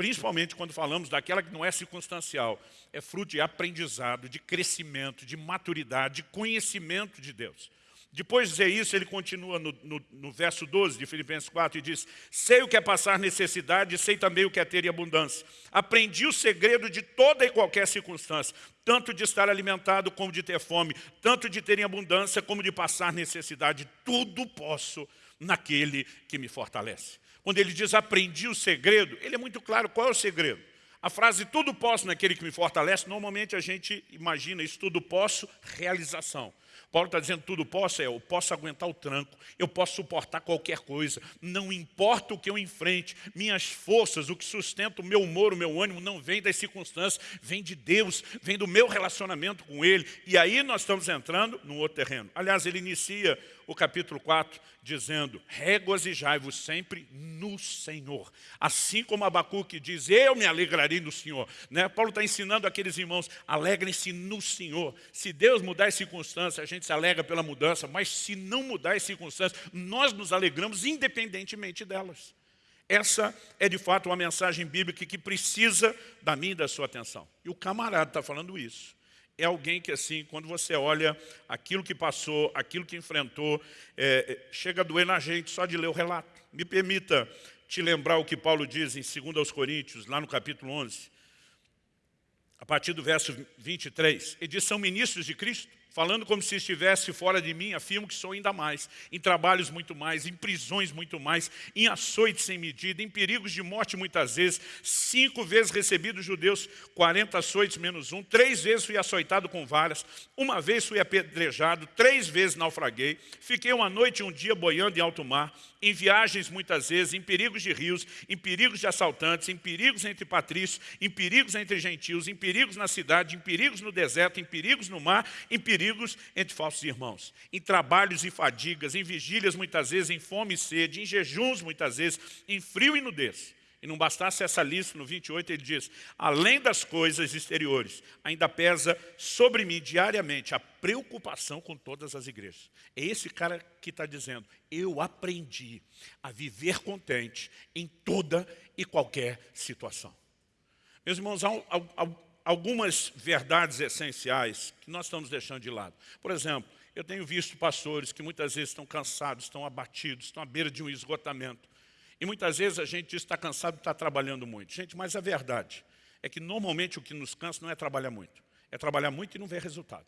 principalmente quando falamos daquela que não é circunstancial, é fruto de aprendizado, de crescimento, de maturidade, de conhecimento de Deus. Depois de dizer isso, ele continua no, no, no, verso 12 de Filipenses 4 e diz, sei o que é passar necessidade, sei também o que é ter abundância. Aprendi o segredo de toda e qualquer circunstância, tanto de estar alimentado como de ter fome, tanto de ter em abundância como de passar necessidade. Tudo posso naquele que me fortalece. Quando ele diz aprendi o segredo, ele é muito claro qual é o segredo. A frase tudo posso naquele que me fortalece, normalmente a gente imagina isso, tudo posso, realização. Paulo está dizendo, tudo posso, é, eu posso aguentar o tranco, eu posso suportar qualquer coisa, não importa o que eu enfrente, minhas forças, o que sustenta o meu humor, o meu ânimo, não vem das circunstâncias, vem de Deus, vem do meu relacionamento com Ele. E aí nós estamos entrando num outro terreno. Aliás, ele inicia o capítulo 4 dizendo, regozijai-vos sempre no Senhor. Assim como Abacuque diz, eu me alegrarei no Senhor. Né? Paulo está ensinando aqueles irmãos, alegrem-se no Senhor. Se Deus mudar as circunstâncias, a gente se alegra pela mudança, mas se não mudar as circunstâncias, nós nos alegramos independentemente delas. Essa é de fato uma mensagem bíblica que precisa da minha e da sua atenção. E o camarada está falando isso é alguém que, assim, quando você olha aquilo que passou, aquilo que enfrentou, é, é chega a doer na gente só de ler o relato. Me permita te lembrar o que Paulo diz em 2 Coríntios, lá no capítulo 11, a partir do verso 23. Ele diz, são ministros de Cristo? Falando como se estivesse fora de mim, afirmo que sou ainda mais, em trabalhos muito mais, em prisões muito mais, em açoites sem medida, em perigos de morte muitas vezes, cinco vezes recebi dos judeus 40 açoites menos um, três vezes fui açoitado com varas, uma vez fui apedrejado, três vezes naufraguei, fiquei uma noite e um dia boiando em alto mar, em viagens muitas vezes, em perigos de rios, em perigos de assaltantes, em perigos entre patrícios, em perigos entre gentios, em perigos na cidade, em perigos no deserto, em perigos no mar, em perigos entre falsos irmãos, em trabalhos e fadigas, em vigílias muitas vezes, em fome e sede, em jejuns muitas vezes, em frio e nudez. E não bastasse essa lista, no 28 ele diz, além das coisas exteriores, ainda pesa sobre mim diariamente a preocupação com todas as igrejas. É esse cara que está dizendo, eu aprendi a viver contente em toda e qualquer situação. Meus irmãos, há, há algumas verdades essenciais que nós estamos deixando de lado. Por exemplo, eu tenho visto pastores que muitas vezes estão cansados, estão abatidos, estão à beira de um esgotamento. E muitas vezes a gente diz está cansado e está trabalhando muito. Gente, mas a verdade é que normalmente o que nos cansa não é trabalhar muito. É trabalhar muito e não ver resultado.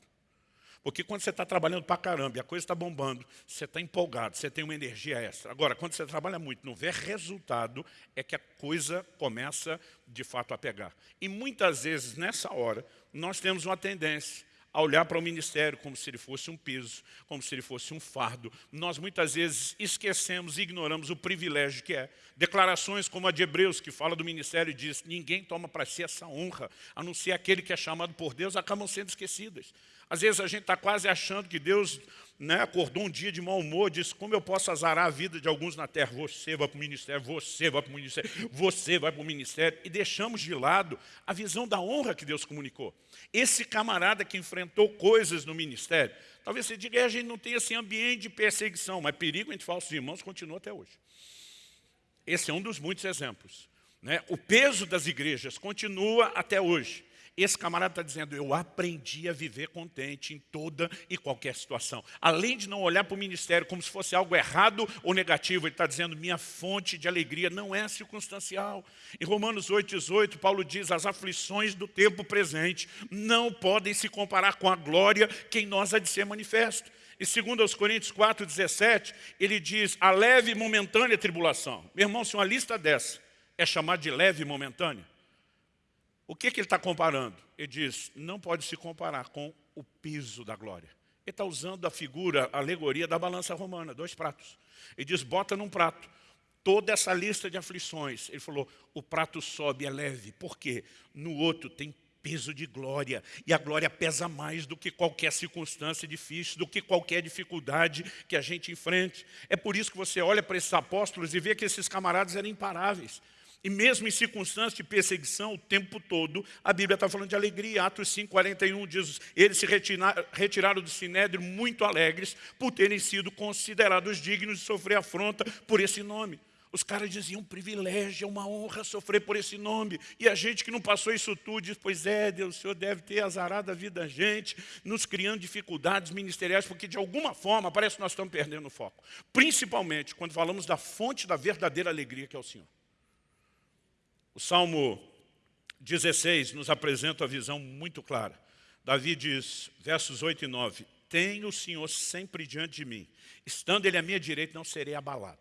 Porque quando você está trabalhando para caramba e a coisa está bombando, você está empolgado, você tem uma energia extra. Agora, quando você trabalha muito não vê resultado, é que a coisa começa de fato a pegar. E muitas vezes, nessa hora, nós temos uma tendência a olhar para o ministério como se ele fosse um peso, como se ele fosse um fardo. Nós muitas vezes esquecemos e ignoramos o privilégio que é. Declarações como a de Hebreus, que fala do ministério e diz, ninguém toma para si essa honra, a não ser aquele que é chamado por Deus, acabam sendo esquecidas. Às vezes a gente está quase achando que Deus né, acordou um dia de mau humor, disse, como eu posso azarar a vida de alguns na terra? Você vai para o ministério, você vai para o ministério, você vai para o ministério. E deixamos de lado a visão da honra que Deus comunicou. Esse camarada que enfrentou coisas no ministério, talvez você diga, é, a gente não tem esse ambiente de perseguição, mas perigo entre falsos irmãos continua até hoje. Esse é um dos muitos exemplos. Né? O peso das igrejas continua até hoje. Esse camarada está dizendo, eu aprendi a viver contente em toda e qualquer situação. Além de não olhar para o ministério como se fosse algo errado ou negativo, ele está dizendo, minha fonte de alegria não é circunstancial. Em Romanos 8,18, Paulo diz, as aflições do tempo presente não podem se comparar com a glória que em nós há de ser manifesta. E segundo aos Coríntios 4,17, ele diz, a leve e momentânea tribulação. Meu irmão, se uma lista dessa é chamado de leve e momentânea. O que, que ele está comparando? Ele diz, não pode se comparar com o peso da glória. Ele está usando a figura, a alegoria da balança romana, dois pratos. Ele diz, bota num prato toda essa lista de aflições. Ele falou, o prato sobe, é leve. Por quê? No outro tem peso de glória. E a glória pesa mais do que qualquer circunstância difícil, do que qualquer dificuldade que a gente enfrente. É por isso que você olha para esses apóstolos e vê que esses camaradas eram imparáveis. E mesmo em circunstâncias de perseguição, o tempo todo, a Bíblia está falando de alegria. Atos 5, 41 diz, eles se retiraram do Sinédrio muito alegres por terem sido considerados dignos de sofrer afronta por esse nome. Os caras diziam, um privilégio, é uma honra sofrer por esse nome. E a gente que não passou isso tudo diz, pois é, Deus, o Senhor deve ter azarado a vida da gente, nos criando dificuldades ministeriais, porque de alguma forma parece que nós estamos perdendo o foco. Principalmente quando falamos da fonte da verdadeira alegria que é o Senhor. O Salmo 16 nos apresenta a visão muito clara. Davi diz, versos 8 e 9, Tenho o Senhor sempre diante de mim, estando Ele à minha direita, não serei abalado.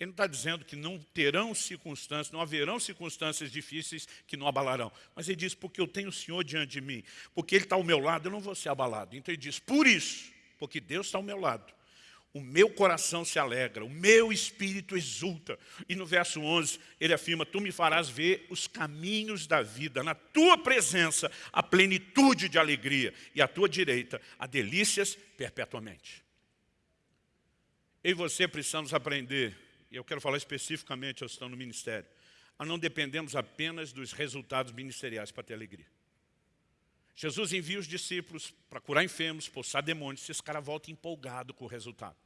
Ele não está dizendo que não terão circunstâncias, não haverão circunstâncias difíceis que não abalarão. Mas ele diz, porque eu tenho o Senhor diante de mim, porque Ele está ao meu lado, eu não vou ser abalado. Então ele diz, por isso, porque Deus está ao meu lado, o meu coração se alegra, o meu espírito exulta. E no verso 11, ele afirma, tu me farás ver os caminhos da vida, na tua presença a plenitude de alegria, e à tua direita a delícias perpetuamente. Eu e você precisamos aprender e eu quero falar especificamente aos que estão no ministério, a não dependemos apenas dos resultados ministeriais para ter alegria. Jesus envia os discípulos para curar enfermos, expulsar demônios, se esse cara volta empolgado com o resultado.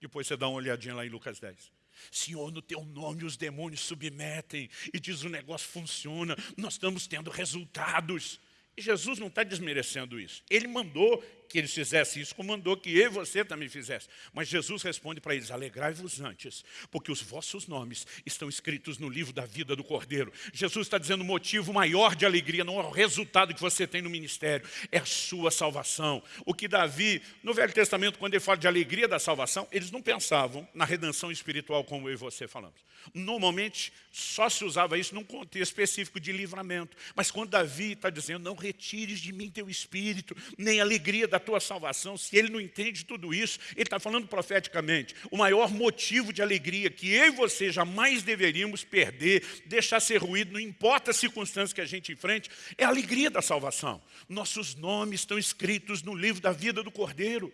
Depois você dá uma olhadinha lá em Lucas 10. Senhor, no teu nome os demônios submetem e diz o negócio funciona, nós estamos tendo resultados. E Jesus não está desmerecendo isso. Ele mandou que eles fizessem isso, como mandou que eu e você também fizesse. Mas Jesus responde para eles, alegrai-vos antes, porque os vossos nomes estão escritos no livro da vida do Cordeiro. Jesus está dizendo o motivo maior de alegria, não é o resultado que você tem no ministério, é a sua salvação. O que Davi, no Velho Testamento, quando ele fala de alegria da salvação, eles não pensavam na redenção espiritual como eu e você falamos. Normalmente, só se usava isso num contexto específico de livramento. Mas quando Davi está dizendo, não retires de mim teu espírito, nem alegria da tua salvação, se ele não entende tudo isso, ele está falando profeticamente. O maior motivo de alegria que eu e você jamais deveríamos perder, deixar ser ruído, não importa a circunstância que a gente enfrente, é a alegria da salvação. Nossos nomes estão escritos no livro da vida do Cordeiro.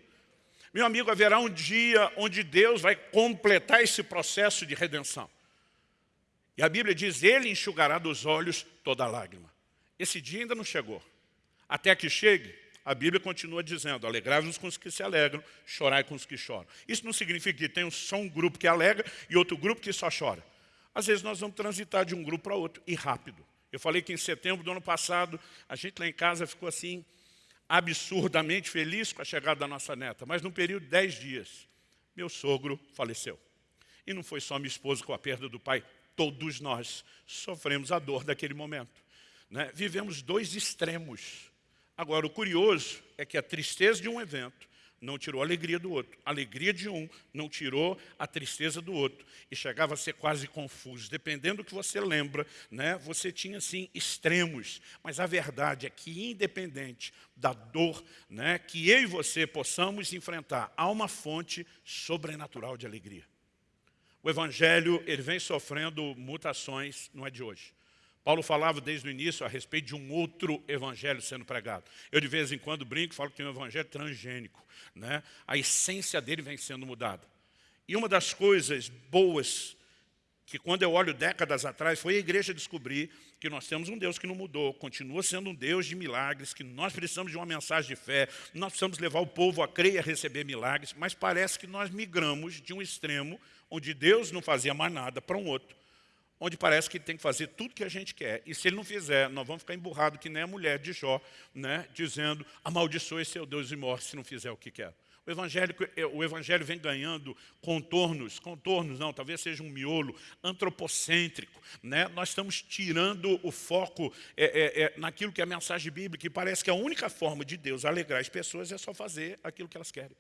Meu amigo, haverá um dia onde Deus vai completar esse processo de redenção. E a Bíblia diz, Ele enxugará dos olhos toda lágrima. Esse dia ainda não chegou. Até que chegue, a Bíblia continua dizendo, alegrai-vos com os que se alegram, chorai com os que choram. Isso não significa que tem só um grupo que alegra e outro grupo que só chora. Às vezes nós vamos transitar de um grupo para outro, e rápido. Eu falei que em setembro do ano passado, a gente lá em casa ficou assim, absurdamente feliz com a chegada da nossa neta, mas num período de dez dias, meu sogro faleceu. E não foi só minha esposa com a perda do pai, todos nós sofremos a dor daquele momento. Né? Vivemos dois extremos. Agora, o curioso é que a tristeza de um evento não tirou a alegria do outro. A alegria de um não tirou a tristeza do outro. E chegava a ser quase confuso. Dependendo do que você lembra, né, você tinha, assim, extremos. Mas a verdade é que, independente da dor né, que eu e você possamos enfrentar, há uma fonte sobrenatural de alegria. O Evangelho ele vem sofrendo mutações, não é de hoje. Paulo falava desde o início a respeito de um outro evangelho sendo pregado. Eu de vez em quando brinco e falo que tem um evangelho transgênico. Né? A essência dele vem sendo mudada. E uma das coisas boas que quando eu olho décadas atrás foi a igreja descobrir que nós temos um Deus que não mudou, continua sendo um Deus de milagres, que nós precisamos de uma mensagem de fé, nós precisamos levar o povo a crer e a receber milagres, mas parece que nós migramos de um extremo onde Deus não fazia mais nada para um outro, onde parece que tem que fazer tudo que a gente quer. E se ele não fizer, nós vamos ficar emburrados que nem a mulher de Jó, né, dizendo, amaldiçoe seu Deus e morre se não fizer o que quer. O evangelho, o evangelho vem ganhando contornos, contornos não, talvez seja um miolo antropocêntrico. Né? Nós estamos tirando o foco é, é, é, naquilo que é a mensagem bíblica, e parece que a única forma de Deus alegrar as pessoas é só fazer aquilo que elas querem.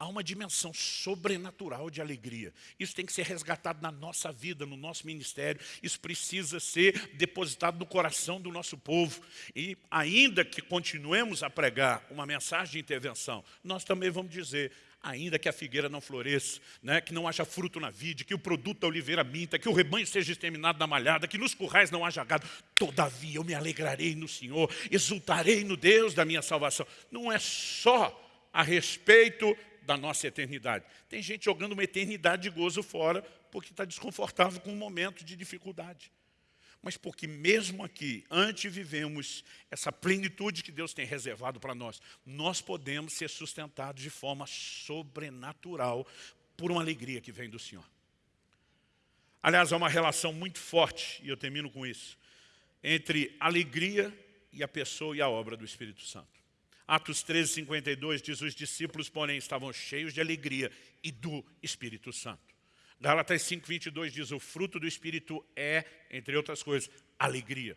Há uma dimensão sobrenatural de alegria. Isso tem que ser resgatado na nossa vida, no nosso ministério. Isso precisa ser depositado no coração do nosso povo. E ainda que continuemos a pregar uma mensagem de intervenção, nós também vamos dizer, ainda que a figueira não floresça, né, que não haja fruto na vide, que o produto da oliveira minta, que o rebanho seja exterminado na malhada, que nos currais não haja gado, todavia eu me alegrarei no Senhor, exultarei no Deus da minha salvação. Não é só a respeito da nossa eternidade. Tem gente jogando uma eternidade de gozo fora porque está desconfortável com um momento de dificuldade. Mas porque mesmo aqui, antes vivemos essa plenitude que Deus tem reservado para nós, nós podemos ser sustentados de forma sobrenatural por uma alegria que vem do Senhor. Aliás, há uma relação muito forte, e eu termino com isso, entre alegria e a pessoa e a obra do Espírito Santo. Atos 13, 52 diz, os discípulos, porém, estavam cheios de alegria e do Espírito Santo. Gálatas 5, 22 diz, o fruto do Espírito é, entre outras coisas, alegria.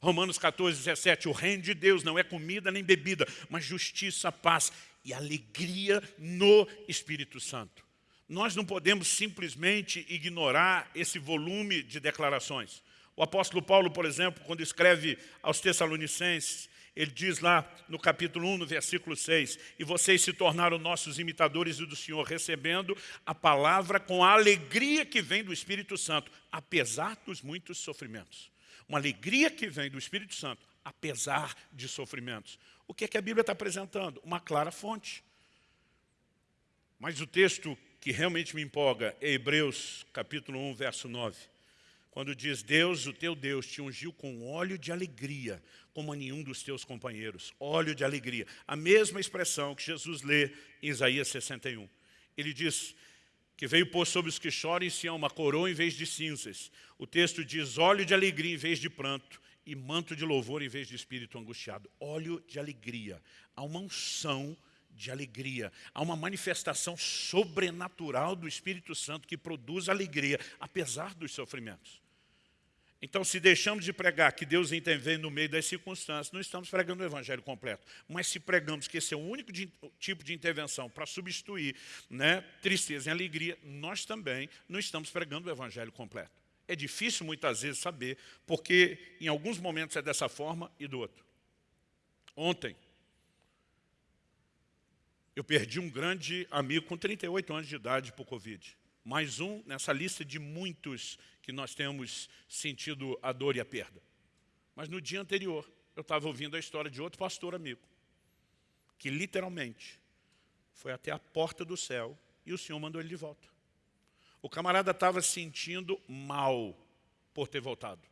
Romanos 14, 17, o reino de Deus não é comida nem bebida, mas justiça, paz e alegria no Espírito Santo. Nós não podemos simplesmente ignorar esse volume de declarações. O apóstolo Paulo, por exemplo, quando escreve aos Tessalonicenses, ele diz lá no capítulo 1, no versículo 6, e vocês se tornaram nossos imitadores do Senhor, recebendo a palavra com a alegria que vem do Espírito Santo, apesar dos muitos sofrimentos. Uma alegria que vem do Espírito Santo, apesar de sofrimentos. O que é que a Bíblia está apresentando? Uma clara fonte. Mas o texto que realmente me empolga é Hebreus, capítulo 1, verso 9 quando diz, Deus, o teu Deus, te ungiu com óleo de alegria, como a nenhum dos teus companheiros. Óleo de alegria. A mesma expressão que Jesus lê em Isaías 61. Ele diz que veio pôr sobre os que choram em Sião uma coroa em vez de cinzas. O texto diz óleo de alegria em vez de pranto e manto de louvor em vez de espírito angustiado. Óleo de alegria. Há uma unção de alegria. Há uma manifestação sobrenatural do Espírito Santo que produz alegria, apesar dos sofrimentos. Então, se deixamos de pregar que Deus intervém no meio das circunstâncias, não estamos pregando o Evangelho completo. Mas se pregamos que esse é o único de, tipo de intervenção para substituir né, tristeza em alegria, nós também não estamos pregando o Evangelho completo. É difícil muitas vezes saber, porque em alguns momentos é dessa forma e do outro. Ontem, eu perdi um grande amigo com 38 anos de idade por Covid. Mais um nessa lista de muitos que nós temos sentido a dor e a perda. Mas no dia anterior, eu estava ouvindo a história de outro pastor amigo, que literalmente foi até a porta do céu e o Senhor mandou ele de volta. O camarada estava sentindo mal por ter voltado.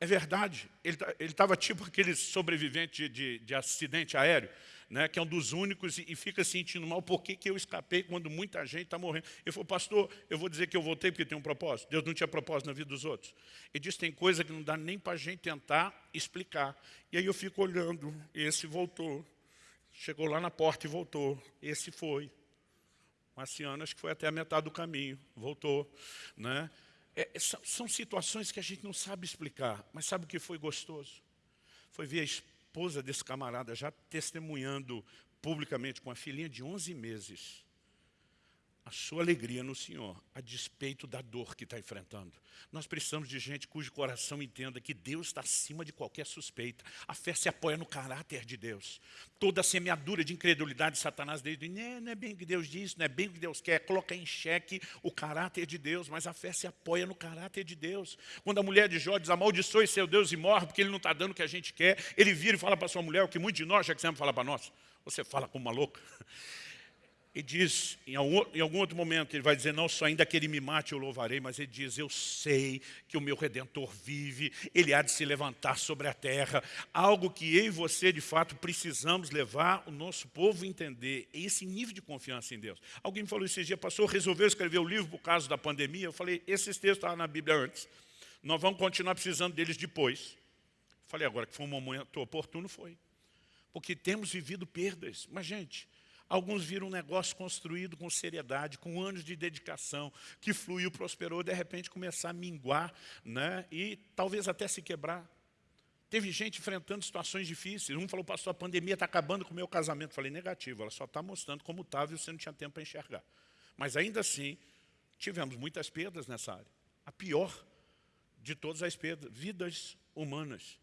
É verdade, ele estava tipo aquele sobrevivente de, de, de acidente aéreo, né, que é um dos únicos, e, fica sentindo mal, por que, que eu escapei quando muita gente está morrendo? Ele falou, pastor, eu vou dizer que eu voltei porque tem um propósito. Deus não tinha propósito na vida dos outros. Ele disse, tem coisa que não dá nem para a gente tentar explicar. E aí eu fico olhando, esse voltou. Chegou lá na porta e voltou. Esse foi. Marciano, acho que foi até a metade do caminho, voltou. Né? É, são situações que a gente não sabe explicar, mas sabe o que foi gostoso? Foi ver a esposa desse camarada já testemunhando publicamente com a filhinha de 11 meses a sua alegria no Senhor, a despeito da dor que está enfrentando. Nós precisamos de gente cujo coração entenda que Deus está acima de qualquer suspeita. A fé se apoia no caráter de Deus. Toda a semeadura de incredulidade de Satanás desde não, não é bem o que Deus diz, não é bem o que Deus quer, coloca em xeque o caráter de Deus, mas a fé se apoia no caráter de Deus. Quando a mulher de Jó diz, amaldiçoe seu Deus e morre, porque ele não está dando o que a gente quer, ele vira e fala para sua mulher o que muitos de nós já quisemos falar para nós. Você fala como uma louca e diz, em algum, em algum, outro momento, ele vai dizer, não só ainda que ele me mate eu louvarei, mas ele diz, eu sei que o meu Redentor vive, ele há de se levantar sobre a terra. Algo que eu e você, de fato, precisamos levar o nosso povo a entender, esse nível de confiança em Deus. Alguém me falou esses dias, pastor, resolveu escrever o livro por causa da pandemia? Eu falei, esses textos estavam na Bíblia antes, nós vamos continuar precisando deles depois. Falei, agora que foi um momento oportuno, foi. Porque temos vivido perdas. Mas, gente, Alguns viram um negócio construído com seriedade, com anos de dedicação, que fluiu, prosperou, de repente começar a minguar né? e talvez até se quebrar. Teve gente enfrentando situações difíceis. Um falou, pastor, a pandemia está acabando com o meu casamento. Falei, negativo, ela só está mostrando como estava e você não tinha tempo para enxergar. Mas ainda assim, tivemos muitas perdas nessa área. A pior de todas as perdas, vidas humanas.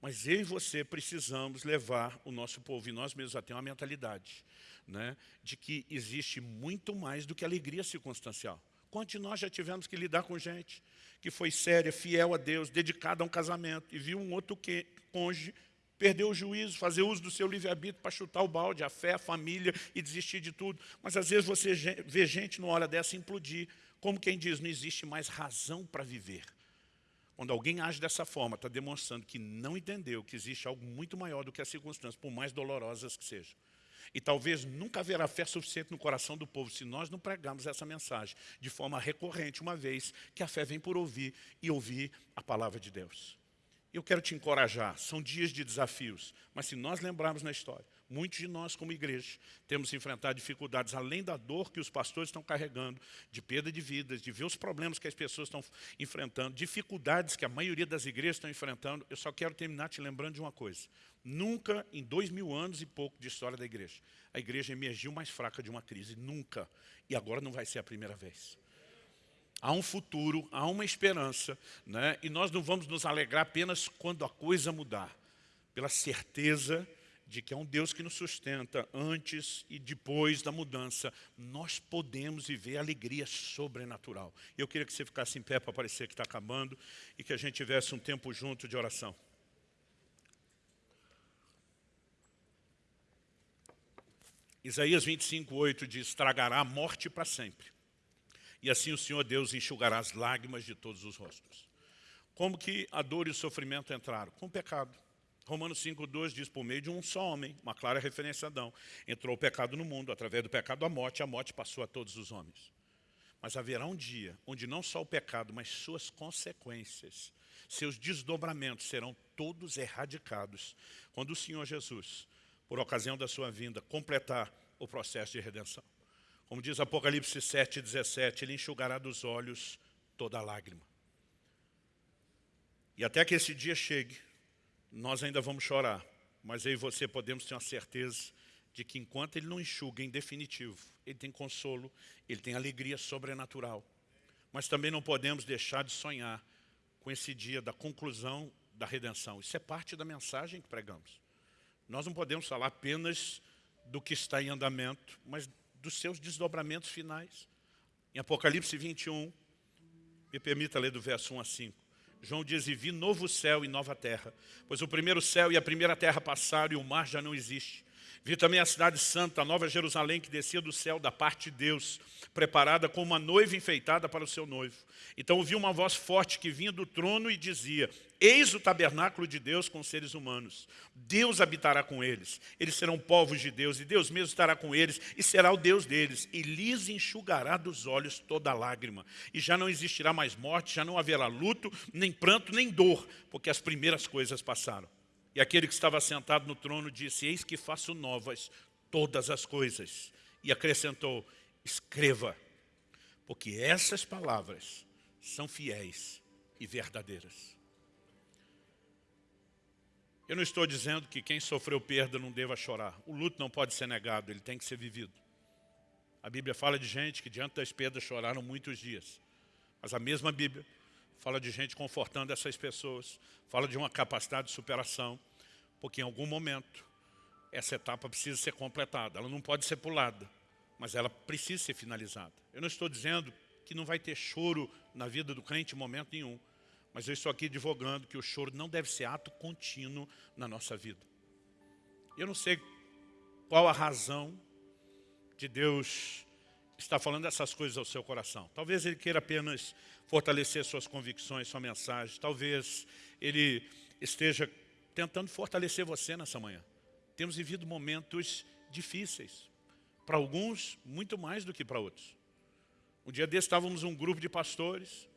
Mas eu e você precisamos levar o nosso povo e nós mesmos a ter uma mentalidade né, de que existe muito mais do que alegria circunstancial. Quantos de nós já tivemos que lidar com gente que foi séria, fiel a Deus, dedicada a um casamento, e viu um outro que, cônjuge perder o juízo, fazer uso do seu livre-arbítrio para chutar o balde, a fé, a família e desistir de tudo. Mas às vezes você vê gente numa hora dessa implodir, como quem diz, não existe mais razão para viver. Quando alguém age dessa forma, está demonstrando que não entendeu que existe algo muito maior do que as circunstâncias, por mais dolorosas que sejam. E talvez nunca haverá fé suficiente no coração do povo se nós não pregarmos essa mensagem de forma recorrente, uma vez que a fé vem por ouvir e ouvir a palavra de Deus. Eu quero te encorajar, são dias de desafios, mas se nós lembrarmos na história, muitos de nós como igreja temos enfrentado dificuldades, além da dor que os pastores estão carregando, de perda de vidas, de ver os problemas que as pessoas estão enfrentando, dificuldades que a maioria das igrejas estão enfrentando, eu só quero terminar te lembrando de uma coisa. Nunca, em dois mil anos e pouco de história da igreja, a igreja emergiu mais fraca de uma crise. Nunca. E agora não vai ser a primeira vez. Há um futuro, há uma esperança, né? e nós não vamos nos alegrar apenas quando a coisa mudar, pela certeza de que é um Deus que nos sustenta antes e depois da mudança, nós podemos viver alegria sobrenatural. Eu queria que você ficasse em pé para parecer que está acabando e que a gente tivesse um tempo junto de oração. Isaías 25, 8 diz, tragará a morte para sempre. E assim o Senhor Deus enxugará as lágrimas de todos os rostos. Como que a dor e o sofrimento entraram? Com o pecado. Romanos 5, 2 diz, por meio de um só homem, uma clara referência a Adão, entrou o pecado no mundo, através do pecado a morte, a morte passou a todos os homens. Mas haverá um dia onde não só o pecado, mas suas consequências, seus desdobramentos serão todos erradicados, quando o Senhor Jesus por ocasião da sua vinda, completar o processo de redenção. Como diz Apocalipse 7, 17, Ele enxugará dos olhos toda lágrima. E até que esse dia chegue, nós ainda vamos chorar, mas eu e você podemos ter uma certeza de que enquanto Ele não enxuga em definitivo, Ele tem consolo, Ele tem alegria sobrenatural. Mas também não podemos deixar de sonhar com esse dia da conclusão da redenção. Isso é parte da mensagem que pregamos. Nós não podemos falar apenas do que está em andamento, mas dos seus desdobramentos finais. Em Apocalipse 21, me permita ler do verso 1 a 5. João diz, e vi novo céu e nova terra, pois o primeiro céu e a primeira terra passaram e o mar já não existe. Vi também a cidade santa, a nova Jerusalém, que descia do céu da parte de Deus, preparada como uma noiva enfeitada para o seu noivo. Então ouvi uma voz forte que vinha do trono e dizia, Eis o tabernáculo de Deus com os seres humanos. Deus habitará com eles. Eles serão povos de Deus, e Deus mesmo estará com eles, e será o Deus deles. E lhes enxugará dos olhos toda lágrima. E já não existirá mais morte, já não haverá luto, nem pranto, nem dor, porque as primeiras coisas passaram. E aquele que estava sentado no trono disse, eis que faço novas todas as coisas. E acrescentou, escreva, porque essas palavras são fiéis e verdadeiras. Eu não estou dizendo que quem sofreu perda não deva chorar. O luto não pode ser negado, ele tem que ser vivido. A Bíblia fala de gente que diante das perdas choraram muitos dias. Mas a mesma Bíblia fala de gente confortando essas pessoas, fala de uma capacidade de superação, porque em algum momento essa etapa precisa ser completada. Ela não pode ser pulada, mas ela precisa ser finalizada. Eu não estou dizendo que não vai ter choro na vida do crente em momento nenhum. Mas eu estou aqui advogando que o choro não deve ser ato contínuo na nossa vida. Eu não sei qual a razão de Deus estar falando essas coisas ao seu coração. Talvez Ele queira apenas fortalecer suas convicções, sua mensagem. Talvez Ele esteja tentando fortalecer você nessa manhã. Temos vivido momentos difíceis. Para alguns, muito mais do que para outros. Um dia desse estávamos um grupo de pastores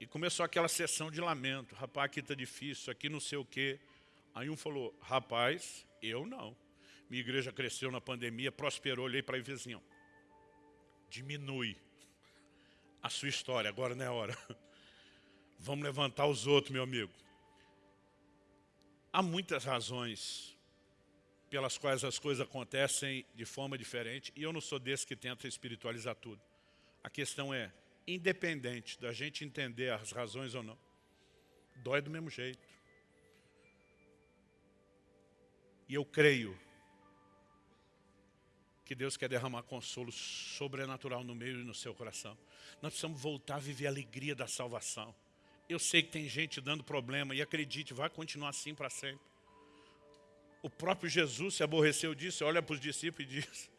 e começou aquela sessão de lamento. Rapaz, aqui está difícil, aqui não sei o quê. Aí um falou, rapaz, eu não. Minha igreja cresceu na pandemia, prosperou, olhei para o vizinho. Diminui a sua história, agora não é hora. Vamos levantar os outros, meu amigo. Há muitas razões pelas quais as coisas acontecem de forma diferente, e eu não sou desse que tenta espiritualizar tudo. A questão é, independente da gente entender as razões ou não, dói do mesmo jeito. E eu creio que Deus quer derramar consolo sobrenatural no meio e no seu coração. Nós precisamos voltar a viver a alegria da salvação. Eu sei que tem gente dando problema e acredite, vai continuar assim para sempre. O próprio Jesus se aborreceu disso, olha para os discípulos e diz,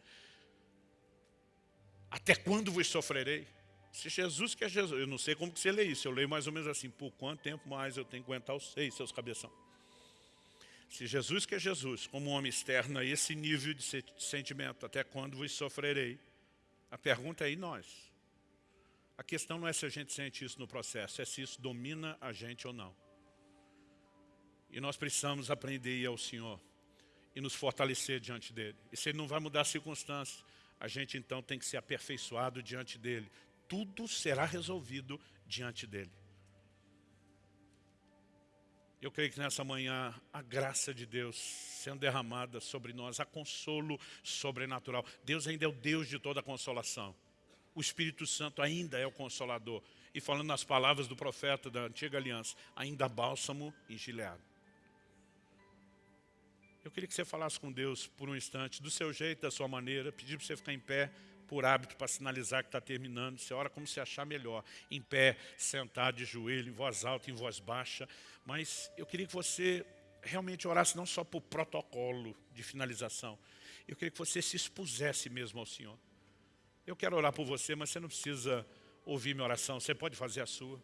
até quando vos sofrerei? Se Jesus que é Jesus, eu não sei como que você lê isso, eu leio mais ou menos assim, por quanto tempo mais eu tenho que aguentar os seis, seus cabeção? Se Jesus que é Jesus, como homem externo a esse nível de sentimento, até quando vos sofrerei? A pergunta é, e nós? A questão não é se a gente sente isso no processo, é se isso domina a gente ou não. E nós precisamos aprender a ir ao Senhor e nos fortalecer diante dEle. E se Ele não vai mudar as circunstâncias, a gente então tem que ser aperfeiçoado diante dEle. Tudo será resolvido diante dEle. Eu creio que nessa manhã a graça de Deus sendo derramada sobre nós, a consolo sobrenatural. Deus ainda é o Deus de toda consolação. O Espírito Santo ainda é o Consolador. E falando nas palavras do profeta da antiga aliança, ainda bálsamo e gileado. Eu queria que você falasse com Deus por um instante, do seu jeito, da sua maneira, pedir para você ficar em pé, por hábito para sinalizar que está terminando. Você ora como se achar melhor. Em pé, sentado, de joelho, em voz alta, em voz baixa. Mas eu queria que você realmente orasse não só por protocolo de finalização. Eu queria que você se expusesse mesmo ao Senhor. Eu quero orar por você, mas você não precisa ouvir minha oração. Você pode fazer a sua.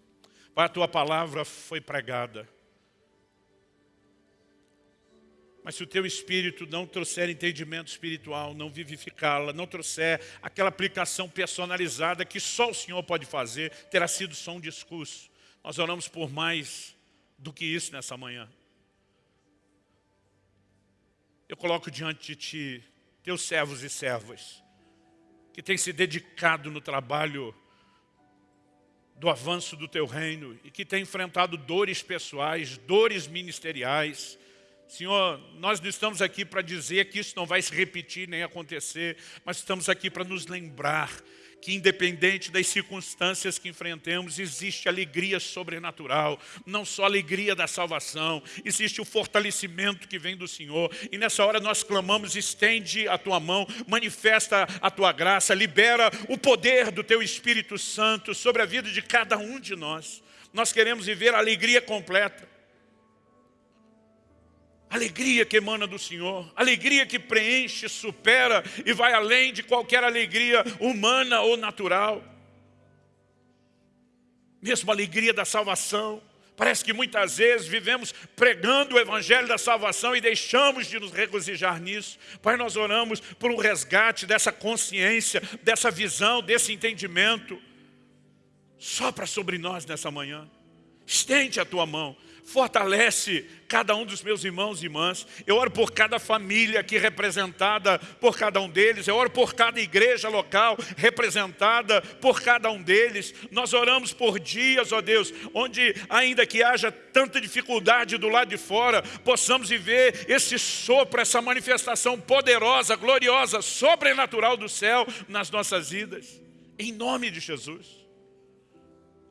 Pai, a tua palavra foi pregada. Mas se o teu espírito não trouxer entendimento espiritual, não vivificá-la, não trouxer aquela aplicação personalizada que só o Senhor pode fazer, terá sido só um discurso. Nós oramos por mais do que isso nessa manhã. Eu coloco diante de Ti, Teus servos e servas, que têm se dedicado no trabalho do avanço do Teu reino e que têm enfrentado dores pessoais, dores ministeriais, Senhor, nós não estamos aqui para dizer que isso não vai se repetir nem acontecer, mas estamos aqui para nos lembrar que independente das circunstâncias que enfrentemos, existe alegria sobrenatural, não só alegria da salvação, existe o fortalecimento que vem do Senhor. E nessa hora nós clamamos, estende a tua mão, manifesta a tua graça, libera o poder do teu Espírito Santo sobre a vida de cada um de nós. Nós queremos viver a alegria completa. Alegria que emana do Senhor, alegria que preenche, supera e vai além de qualquer alegria humana ou natural. Mesmo a alegria da salvação. Parece que muitas vezes vivemos pregando o Evangelho da salvação e deixamos de nos regozijar nisso. Pai, nós oramos por um resgate dessa consciência, dessa visão, desse entendimento. Sopra sobre nós nessa manhã. Estende a tua mão fortalece cada um dos meus irmãos e irmãs. Eu oro por cada família aqui representada por cada um deles. Eu oro por cada igreja local representada por cada um deles. Nós oramos por dias, ó Deus, onde ainda que haja tanta dificuldade do lado de fora, possamos viver esse sopro, essa manifestação poderosa, gloriosa, sobrenatural do céu nas nossas vidas. Em nome de Jesus.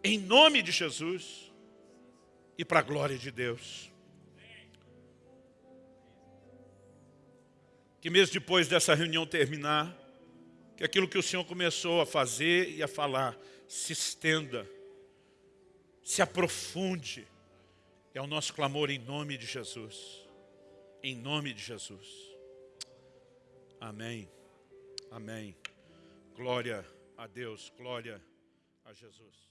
Em nome de Jesus e para a glória de Deus. Que mesmo depois dessa reunião terminar, que aquilo que o Senhor começou a fazer e a falar se estenda, se aprofunde. É o nosso clamor em nome de Jesus. Em nome de Jesus. Amém. Amém. Glória a Deus, glória a Jesus.